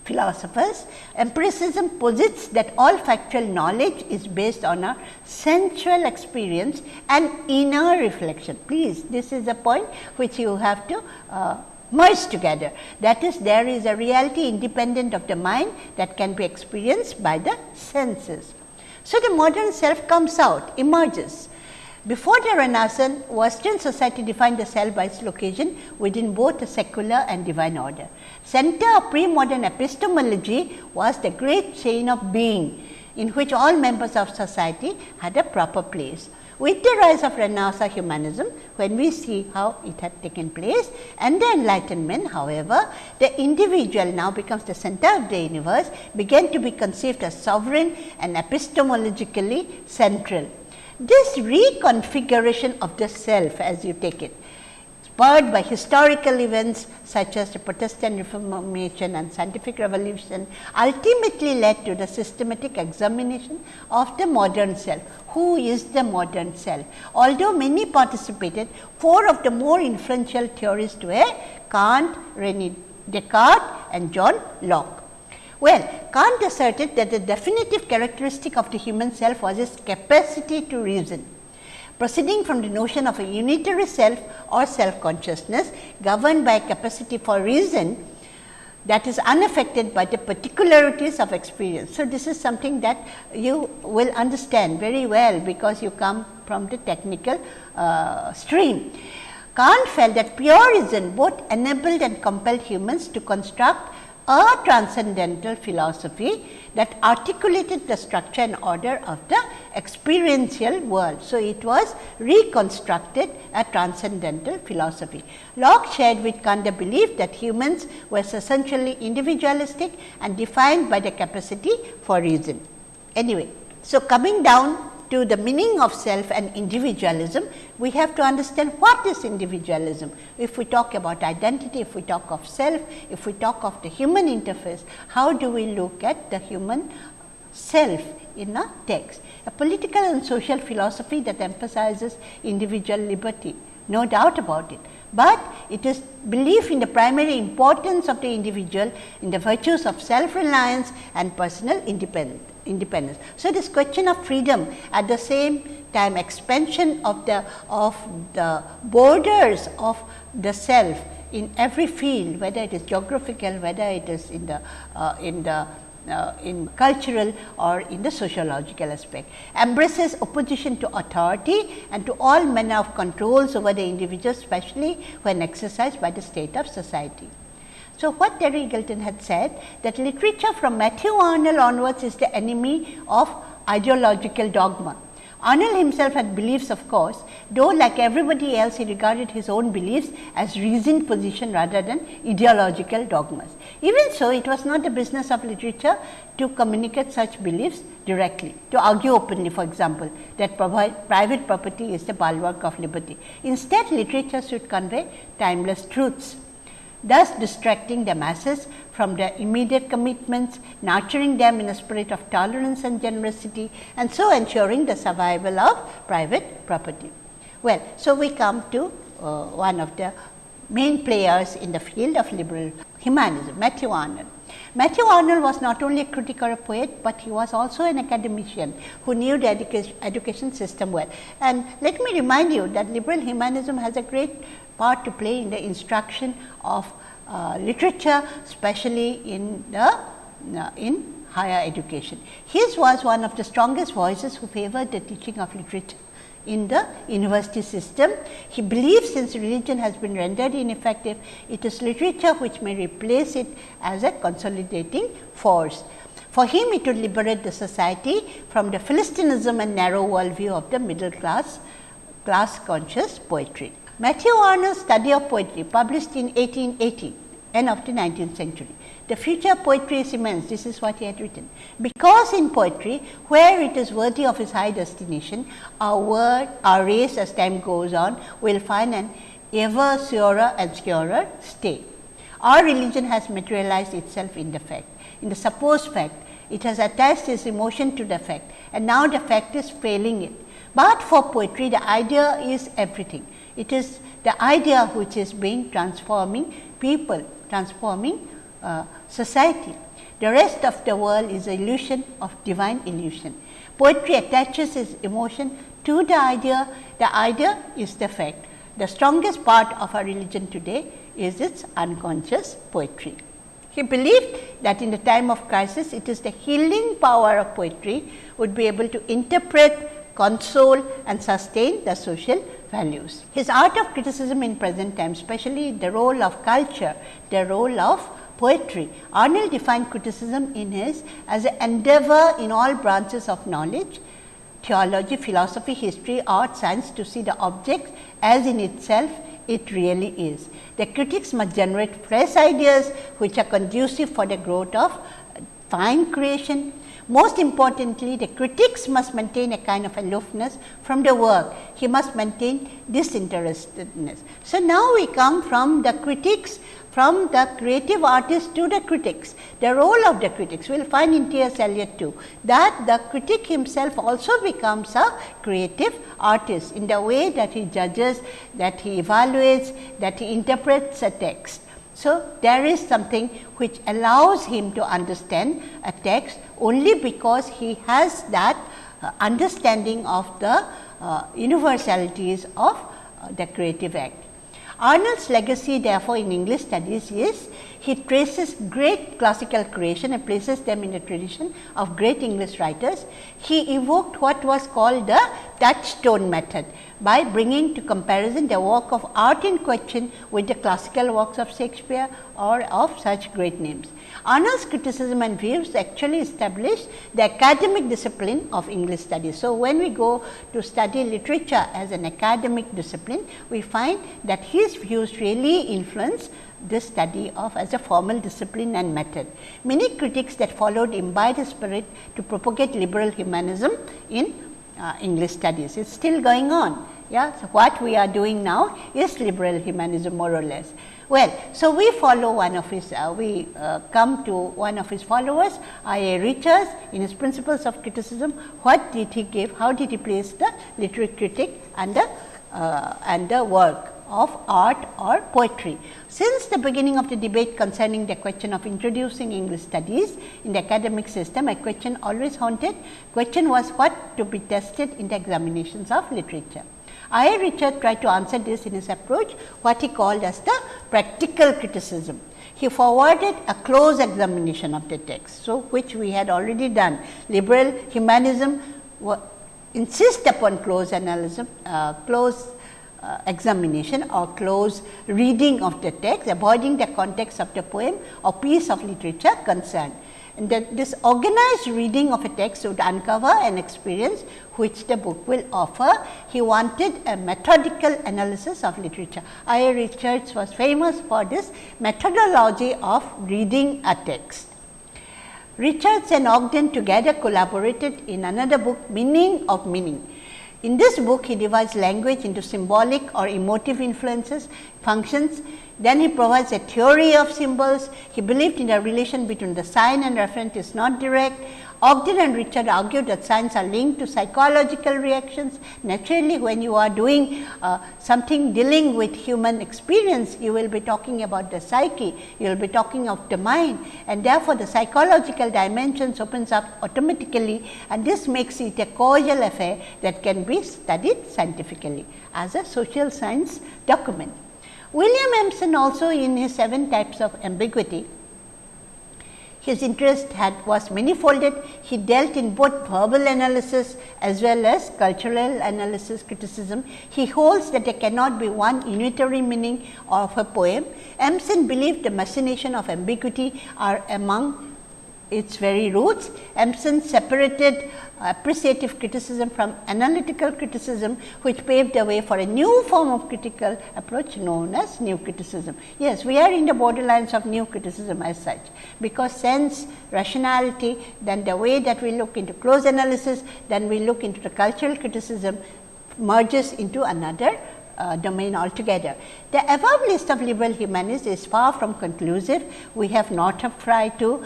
philosophers. Empiricism posits that all factual knowledge is based on a sensual experience and inner reflection. Please, this is a point which you have to uh, merged together. That is there is a reality independent of the mind that can be experienced by the senses. So, the modern self comes out emerges. Before the Renaissance, Western society defined the self by its location within both the secular and divine order. Center of pre-modern epistemology was the great chain of being, in which all members of society had a proper place. With the rise of Renaissance humanism, when we see how it had taken place and the enlightenment, however, the individual now becomes the center of the universe, began to be conceived as sovereign and epistemologically central. This reconfiguration of the self as you take it spurred by historical events such as the Protestant Reformation and scientific revolution ultimately led to the systematic examination of the modern self. Who is the modern self? Although many participated, four of the more influential theorists were Kant, Rene Descartes and John Locke. Well, Kant asserted that the definitive characteristic of the human self was its capacity to reason proceeding from the notion of a unitary self or self consciousness governed by a capacity for reason that is unaffected by the particularities of experience. So, this is something that you will understand very well, because you come from the technical uh, stream. Kant felt that pure reason both enabled and compelled humans to construct a transcendental philosophy that articulated the structure and order of the experiential world. So, it was reconstructed a transcendental philosophy. Locke shared with Kant the belief that humans were essentially individualistic and defined by the capacity for reason. Anyway, so coming down to the meaning of self and individualism, we have to understand what is individualism. If we talk about identity, if we talk of self, if we talk of the human interface, how do we look at the human self in a text? A political and social philosophy that emphasizes individual liberty, no doubt about it but it is belief in the primary importance of the individual in the virtues of self reliance and personal independence independence. So, this question of freedom at the same time expansion of the of the borders of the self in every field whether it is geographical, whether it is in the uh, in the uh, in cultural or in the sociological aspect. Embraces opposition to authority and to all manner of controls over the individual especially when exercised by the state of society. So, what Terry Eagleton had said that literature from Matthew Arnold onwards is the enemy of ideological dogma. Arnold himself had beliefs of course, though like everybody else he regarded his own beliefs as reasoned position rather than ideological dogmas. Even so, it was not the business of literature to communicate such beliefs directly, to argue openly for example, that private property is the bulwark of liberty. Instead, literature should convey timeless truths thus distracting the masses from their immediate commitments, nurturing them in a spirit of tolerance and generosity and so ensuring the survival of private property. Well, so we come to uh, one of the main players in the field of liberal humanism, Matthew Arnold. Matthew Arnold was not only a critic or a poet, but he was also an academician who knew the education, education system well. And let me remind you that liberal humanism has a great part to play in the instruction of uh, literature, especially in the uh, in higher education. His was one of the strongest voices who favored the teaching of literature in the university system. He believes since religion has been rendered ineffective, it is literature which may replace it as a consolidating force. For him, it would liberate the society from the Philistinism and narrow worldview of the middle class, class conscious poetry. Matthew Arnold's study of poetry published in 1880, end of the 19th century. The future of poetry is immense, this is what he had written. Because in poetry, where it is worthy of its high destination, our word, our race as time goes on will find an ever surer and surer stay. Our religion has materialized itself in the fact, in the supposed fact it has attached its emotion to the fact and now the fact is failing it. But for poetry the idea is everything. It is the idea which is being transforming people, transforming uh, society. The rest of the world is illusion of divine illusion. Poetry attaches its emotion to the idea, the idea is the fact. The strongest part of our religion today is its unconscious poetry. He believed that in the time of crisis, it is the healing power of poetry would be able to interpret, console and sustain the social values. His art of criticism in present times, especially the role of culture, the role of poetry. Arnold defined criticism in his as an endeavor in all branches of knowledge, theology, philosophy, history, art, science to see the object as in itself it really is. The critics must generate fresh ideas which are conducive for the growth of fine creation. Most importantly, the critics must maintain a kind of aloofness from the work. He must maintain disinterestedness. So, now we come from the critics from the creative artist to the critics. The role of the critics we will find in T. S. Eliot too, that the critic himself also becomes a creative artist in the way that he judges, that he evaluates, that he interprets a text. So, there is something which allows him to understand a text only because he has that uh, understanding of the uh, universalities of uh, the creative act. Arnold's legacy therefore in English studies is he traces great classical creation and places them in the tradition of great English writers. He evoked what was called the touchstone method by bringing to comparison the work of art in question with the classical works of Shakespeare or of such great names. Arnold's criticism and views actually established the academic discipline of English studies. So, when we go to study literature as an academic discipline, we find that his views really influence the study of as a formal discipline and method. Many critics that followed imbibed the spirit to propagate liberal humanism in uh, English studies. It is still going on. Yeah. So, what we are doing now is liberal humanism more or less. Well, so we follow one of his, uh, we uh, come to one of his followers, I. A. Richards in his principles of criticism, what did he give, how did he place the literary critic and the, uh, and the work of art or poetry. Since the beginning of the debate concerning the question of introducing English studies in the academic system, a question always haunted, question was what to be tested in the examinations of literature. I. Richard tried to answer this in his approach what he called as the practical criticism. He forwarded a close examination of the text. So, which we had already done. Liberal humanism insist upon close analysis, uh, close uh, examination or close reading of the text, avoiding the context of the poem or piece of literature concerned and that this organized reading of a text would uncover an experience which the book will offer. He wanted a methodical analysis of literature. I. A. Richards was famous for this methodology of reading a text. Richards and Ogden together collaborated in another book Meaning of Meaning. In this book, he divides language into symbolic or emotive influences, functions then he provides a theory of symbols. He believed in a relation between the sign and referent is not direct. Ogden and Richard argued that signs are linked to psychological reactions. Naturally, when you are doing uh, something dealing with human experience, you will be talking about the psyche, you will be talking of the mind and therefore, the psychological dimensions opens up automatically and this makes it a causal affair that can be studied scientifically as a social science document. William Empson also in his seven types of ambiguity, his interest had was manifolded. He dealt in both verbal analysis as well as cultural analysis criticism. He holds that there cannot be one unitary meaning of a poem. Empson believed the machination of ambiguity are among its very roots. Empson separated appreciative criticism from analytical criticism, which paved the way for a new form of critical approach known as new criticism. Yes, we are in the borderlines of new criticism as such, because sense, rationality, then the way that we look into close analysis, then we look into the cultural criticism merges into another uh, domain altogether. The above list of liberal humanists is far from conclusive. We have not tried to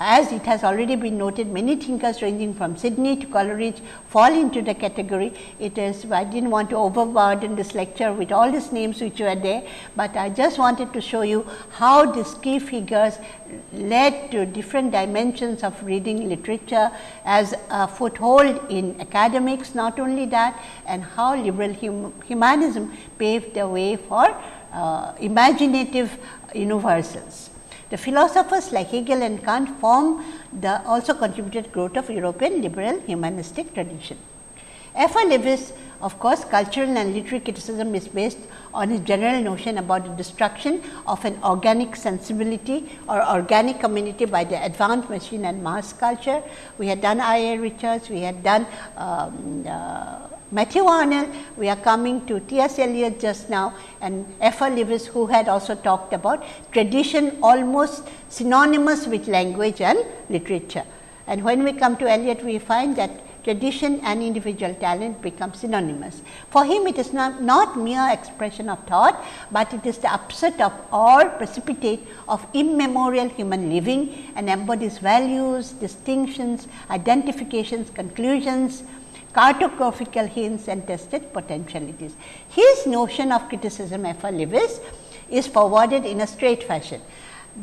as it has already been noted many thinkers ranging from Sidney to Coleridge fall into the category. It is I did not want to overburden this lecture with all these names which were there, but I just wanted to show you how these key figures led to different dimensions of reading literature as a foothold in academics not only that and how liberal hum humanism paved the way for uh, imaginative universals. The philosophers like Hegel and Kant form the also contributed growth of European liberal humanistic tradition. F. R. Leavis of course, cultural and literary criticism is based on his general notion about the destruction of an organic sensibility or organic community by the advanced machine and mass culture. We had done I. A. Richards, we had done um, uh, Matthew Arnold, we are coming to T. S. Eliot just now and F. R. Leavis who had also talked about tradition almost synonymous with language and literature. And when we come to Eliot, we find that tradition and individual talent become synonymous. For him it is not, not mere expression of thought, but it is the upset of or precipitate of immemorial human living and embodies values, distinctions, identifications, conclusions, cartographical hints and tested potentialities. His notion of criticism F. R. Leavis is forwarded in a straight fashion.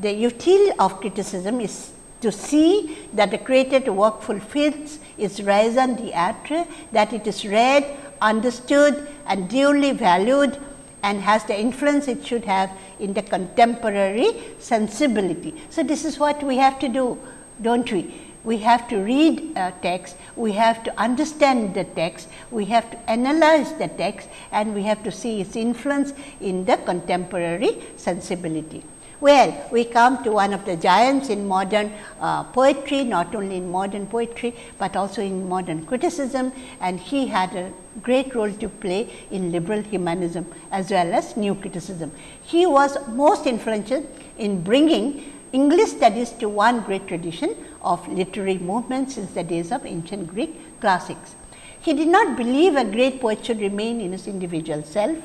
The util of criticism is to see that the created work fulfills its raison d'etre, that it is read, understood and duly valued and has the influence it should have in the contemporary sensibility. So, this is what we have to do, do not we? We have to read a text, we have to understand the text, we have to analyze the text and we have to see its influence in the contemporary sensibility. Well, we come to one of the giants in modern uh, poetry, not only in modern poetry, but also in modern criticism and he had a great role to play in liberal humanism as well as new criticism. He was most influential in bringing English studies to one great tradition of literary movement since the days of ancient Greek classics. He did not believe a great poet should remain in his individual self.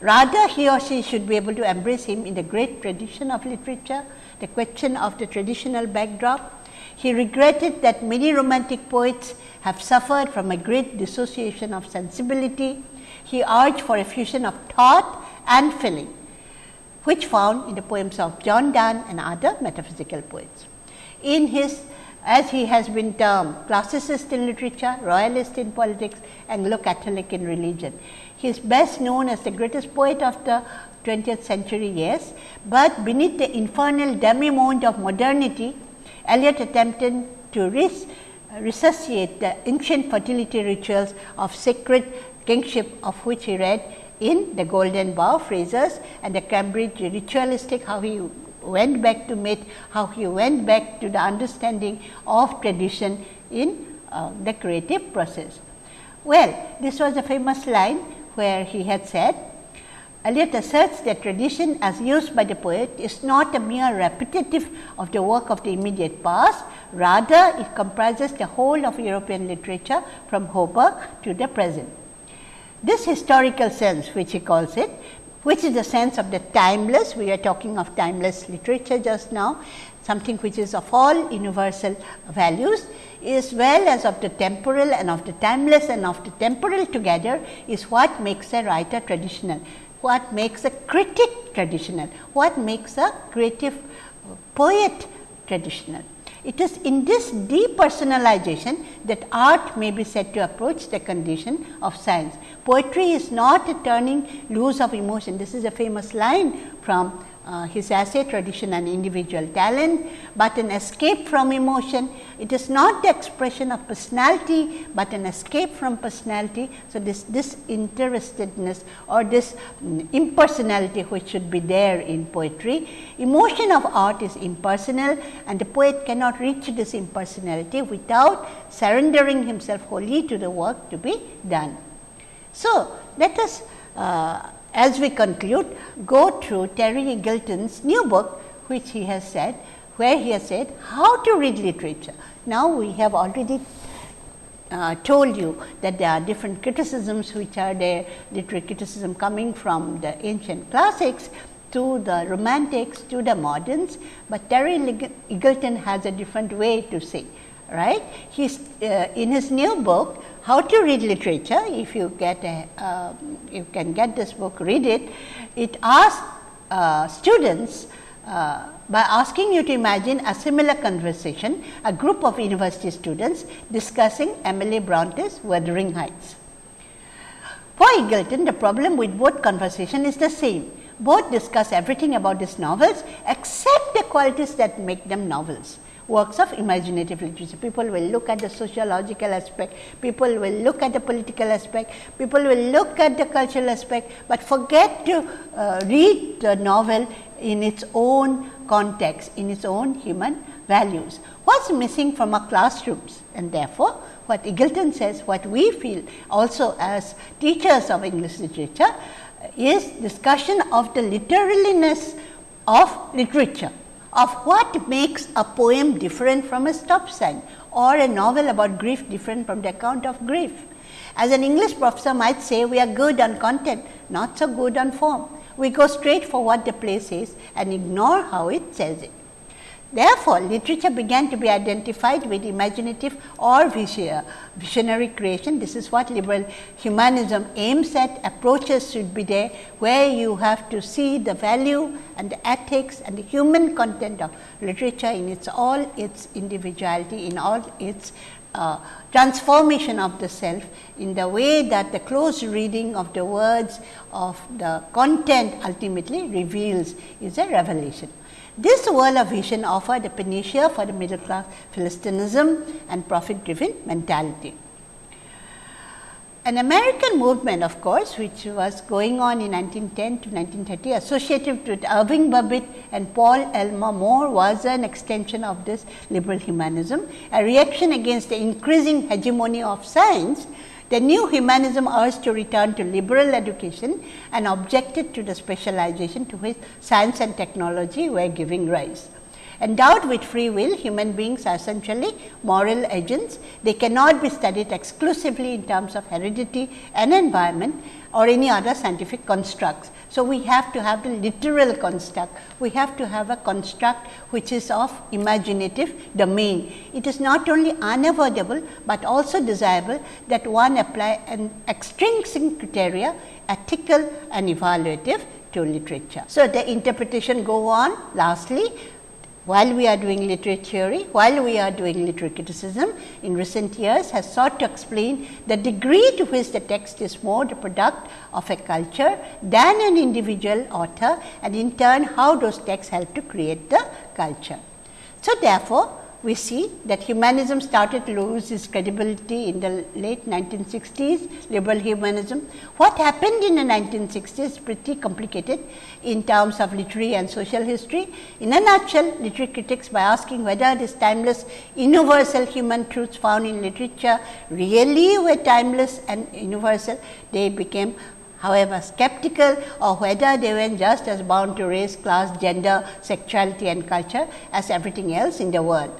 Rather, he or she should be able to embrace him in the great tradition of literature, the question of the traditional backdrop. He regretted that many romantic poets have suffered from a great dissociation of sensibility. He urged for a fusion of thought and feeling, which found in the poems of John Donne and other metaphysical poets in his as he has been termed classicist in literature, royalist in politics Anglo Catholic in religion. He is best known as the greatest poet of the 20th century, yes, but beneath the infernal demi-monde of modernity, Eliot attempted to res resuscitate the ancient fertility rituals of sacred kingship of which he read in the Golden Bough Frazer's and the Cambridge ritualistic how he went back to myth, how he went back to the understanding of tradition in uh, the creative process. Well, this was a famous line where he had said, Eliot asserts that tradition as used by the poet is not a mere repetitive of the work of the immediate past, rather it comprises the whole of European literature from Homer to the present. This historical sense which he calls it which is the sense of the timeless. We are talking of timeless literature just now, something which is of all universal values as well as of the temporal and of the timeless and of the temporal together is what makes a writer traditional, what makes a critic traditional, what makes a creative poet traditional. It is in this depersonalization that art may be said to approach the condition of science. Poetry is not a turning loose of emotion. This is a famous line from uh, his essay tradition and individual talent, but an escape from emotion. It is not the expression of personality, but an escape from personality. So, this disinterestedness or this impersonality which should be there in poetry. Emotion of art is impersonal and the poet cannot reach this impersonality without surrendering himself wholly to the work to be done. So, let us uh, as we conclude, go through Terry Eagleton's new book, which he has said, where he has said how to read literature. Now, we have already uh, told you that there are different criticisms which are there, literary criticism coming from the ancient classics to the romantics to the moderns, but Terry Eagleton has a different way to say right. He's uh, in his new book how to read literature if you get a uh, you can get this book read it. It asks uh, students uh, by asking you to imagine a similar conversation a group of university students discussing Emily Bronte's Wuthering Heights. For Eagleton the problem with both conversation is the same. Both discuss everything about these novels except the qualities that make them novels works of imaginative literature. People will look at the sociological aspect, people will look at the political aspect, people will look at the cultural aspect, but forget to uh, read the novel in its own context, in its own human values. What's missing from our classrooms and therefore, what Eagleton says, what we feel also as teachers of English literature is discussion of the literariness of literature of what makes a poem different from a stop sign or a novel about grief different from the account of grief. As an English professor might say, we are good on content, not so good on form. We go straight for what the play says and ignore how it says it. Therefore, literature began to be identified with imaginative or visionary creation. This is what liberal humanism aims at. Approaches should be there, where you have to see the value and the ethics and the human content of literature in its all its individuality, in all its uh, transformation of the self in the way that the close reading of the words of the content ultimately reveals is a revelation. This world of vision offered a panacea for the middle class Philistinism and profit driven mentality. An American movement of course, which was going on in 1910 to 1930 associated with Irving Babbitt and Paul Elmer More was an extension of this liberal humanism, a reaction against the increasing hegemony of science the new humanism urged to return to liberal education and objected to the specialization to which science and technology were giving rise. Endowed with free will, human beings are essentially moral agents. They cannot be studied exclusively in terms of heredity and environment or any other scientific constructs. So, we have to have the literal construct, we have to have a construct which is of imaginative domain. It is not only unavoidable, but also desirable that one apply an extrinsic criteria ethical and evaluative to literature. So, the interpretation go on lastly while we are doing literary theory, while we are doing literary criticism in recent years has sought to explain the degree to which the text is more the product of a culture than an individual author and in turn how those texts help to create the culture. So, therefore, we see that humanism started to lose its credibility in the late 1960s, liberal humanism. What happened in the 1960s is pretty complicated in terms of literary and social history. In a nutshell, literary critics by asking whether these timeless universal human truths found in literature really were timeless and universal, they became however skeptical or whether they were just as bound to race, class, gender, sexuality and culture as everything else in the world.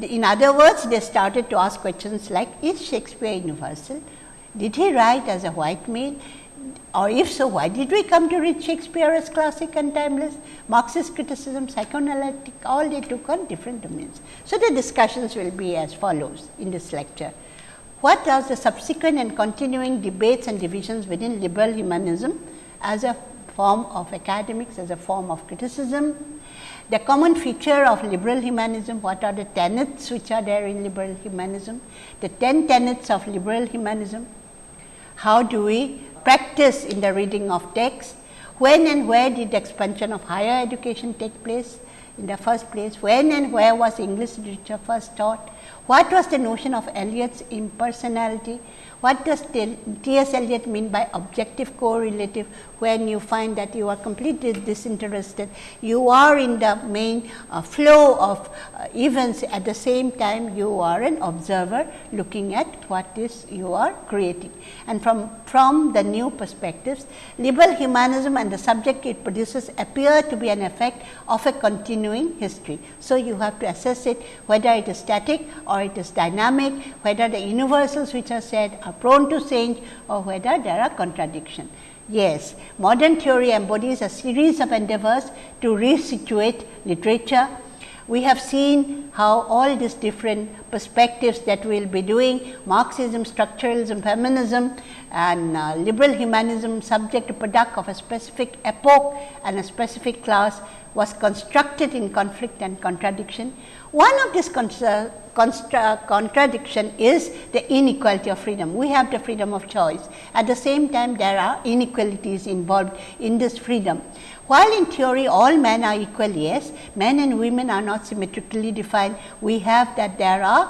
In other words, they started to ask questions like is Shakespeare universal? Did he write as a white male? Or if so, why did we come to read Shakespeare as classic and timeless? Marxist criticism, psychoanalytic, all they took on different domains. So, the discussions will be as follows in this lecture. What are the subsequent and continuing debates and divisions within liberal humanism as a form of academics, as a form of criticism, the common feature of liberal humanism, what are the tenets which are there in liberal humanism, the 10 tenets of liberal humanism, how do we practice in the reading of text, when and where did the expansion of higher education take place in the first place, when and where was English literature first taught, what was the notion of Eliot's impersonality, what does T. S. Eliot mean by objective correlative when you find that you are completely disinterested, you are in the main uh, flow of uh, events at the same time you are an observer looking at what is you are creating. And from, from the new perspectives, liberal humanism and the subject it produces appear to be an effect of a continuing history. So, you have to assess it whether it is static or it is dynamic, whether the universals which are said are prone to change or whether there are contradictions. Yes, modern theory embodies a series of endeavors to resituate literature. We have seen how all these different perspectives that we will be doing Marxism, structuralism, feminism and uh, liberal humanism subject to product of a specific epoch and a specific class was constructed in conflict and contradiction. One of these contradiction is the inequality of freedom. We have the freedom of choice. At the same time, there are inequalities involved in this freedom. While in theory all men are equal, yes, men and women are not symmetrically defined. We have that there are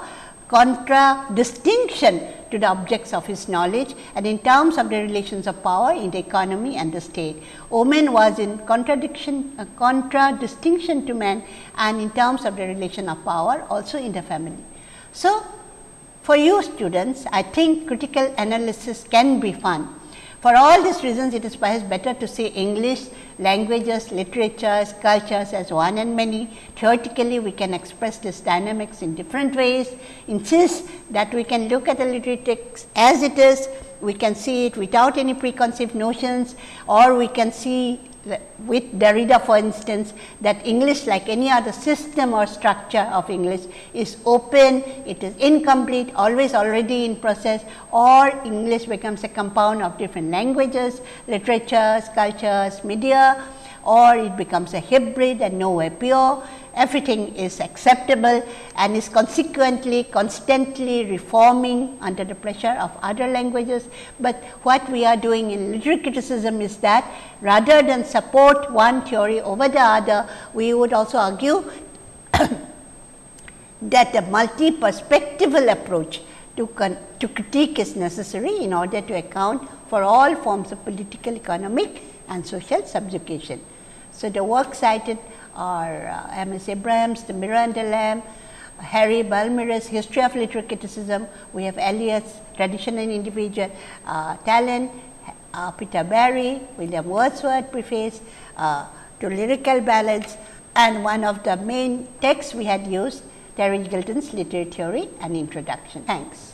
contradistinction to the objects of his knowledge and in terms of the relations of power in the economy and the state. Woman was in contradiction, uh, contradistinction to man and in terms of the relation of power also in the family. So, for you students, I think critical analysis can be fun for all these reasons, it is perhaps better to say English, languages, literatures, cultures as one and many. Theoretically, we can express this dynamics in different ways, insist that we can look at the literary text as it is, we can see it without any preconceived notions or we can see with Derrida for instance that English like any other system or structure of English is open, it is incomplete, always already in process or English becomes a compound of different languages, literatures, cultures, media or it becomes a hybrid and nowhere pure everything is acceptable and is consequently constantly reforming under the pressure of other languages. But what we are doing in literary criticism is that rather than support one theory over the other, we would also argue that a multi-perspectival approach to, to critique is necessary in order to account for all forms of political, economic and social subjugation. So, the work cited or uh, M. S. Abrams, the Mirror and Lamp, Harry Blamires' History of Literary Criticism, we have Eliot's Tradition and Individual uh, Talent, uh, Peter Barry, William Wordsworth preface uh, to lyrical ballads and one of the main texts we had used Terry Eagleton's Literary Theory and Introduction. Thanks.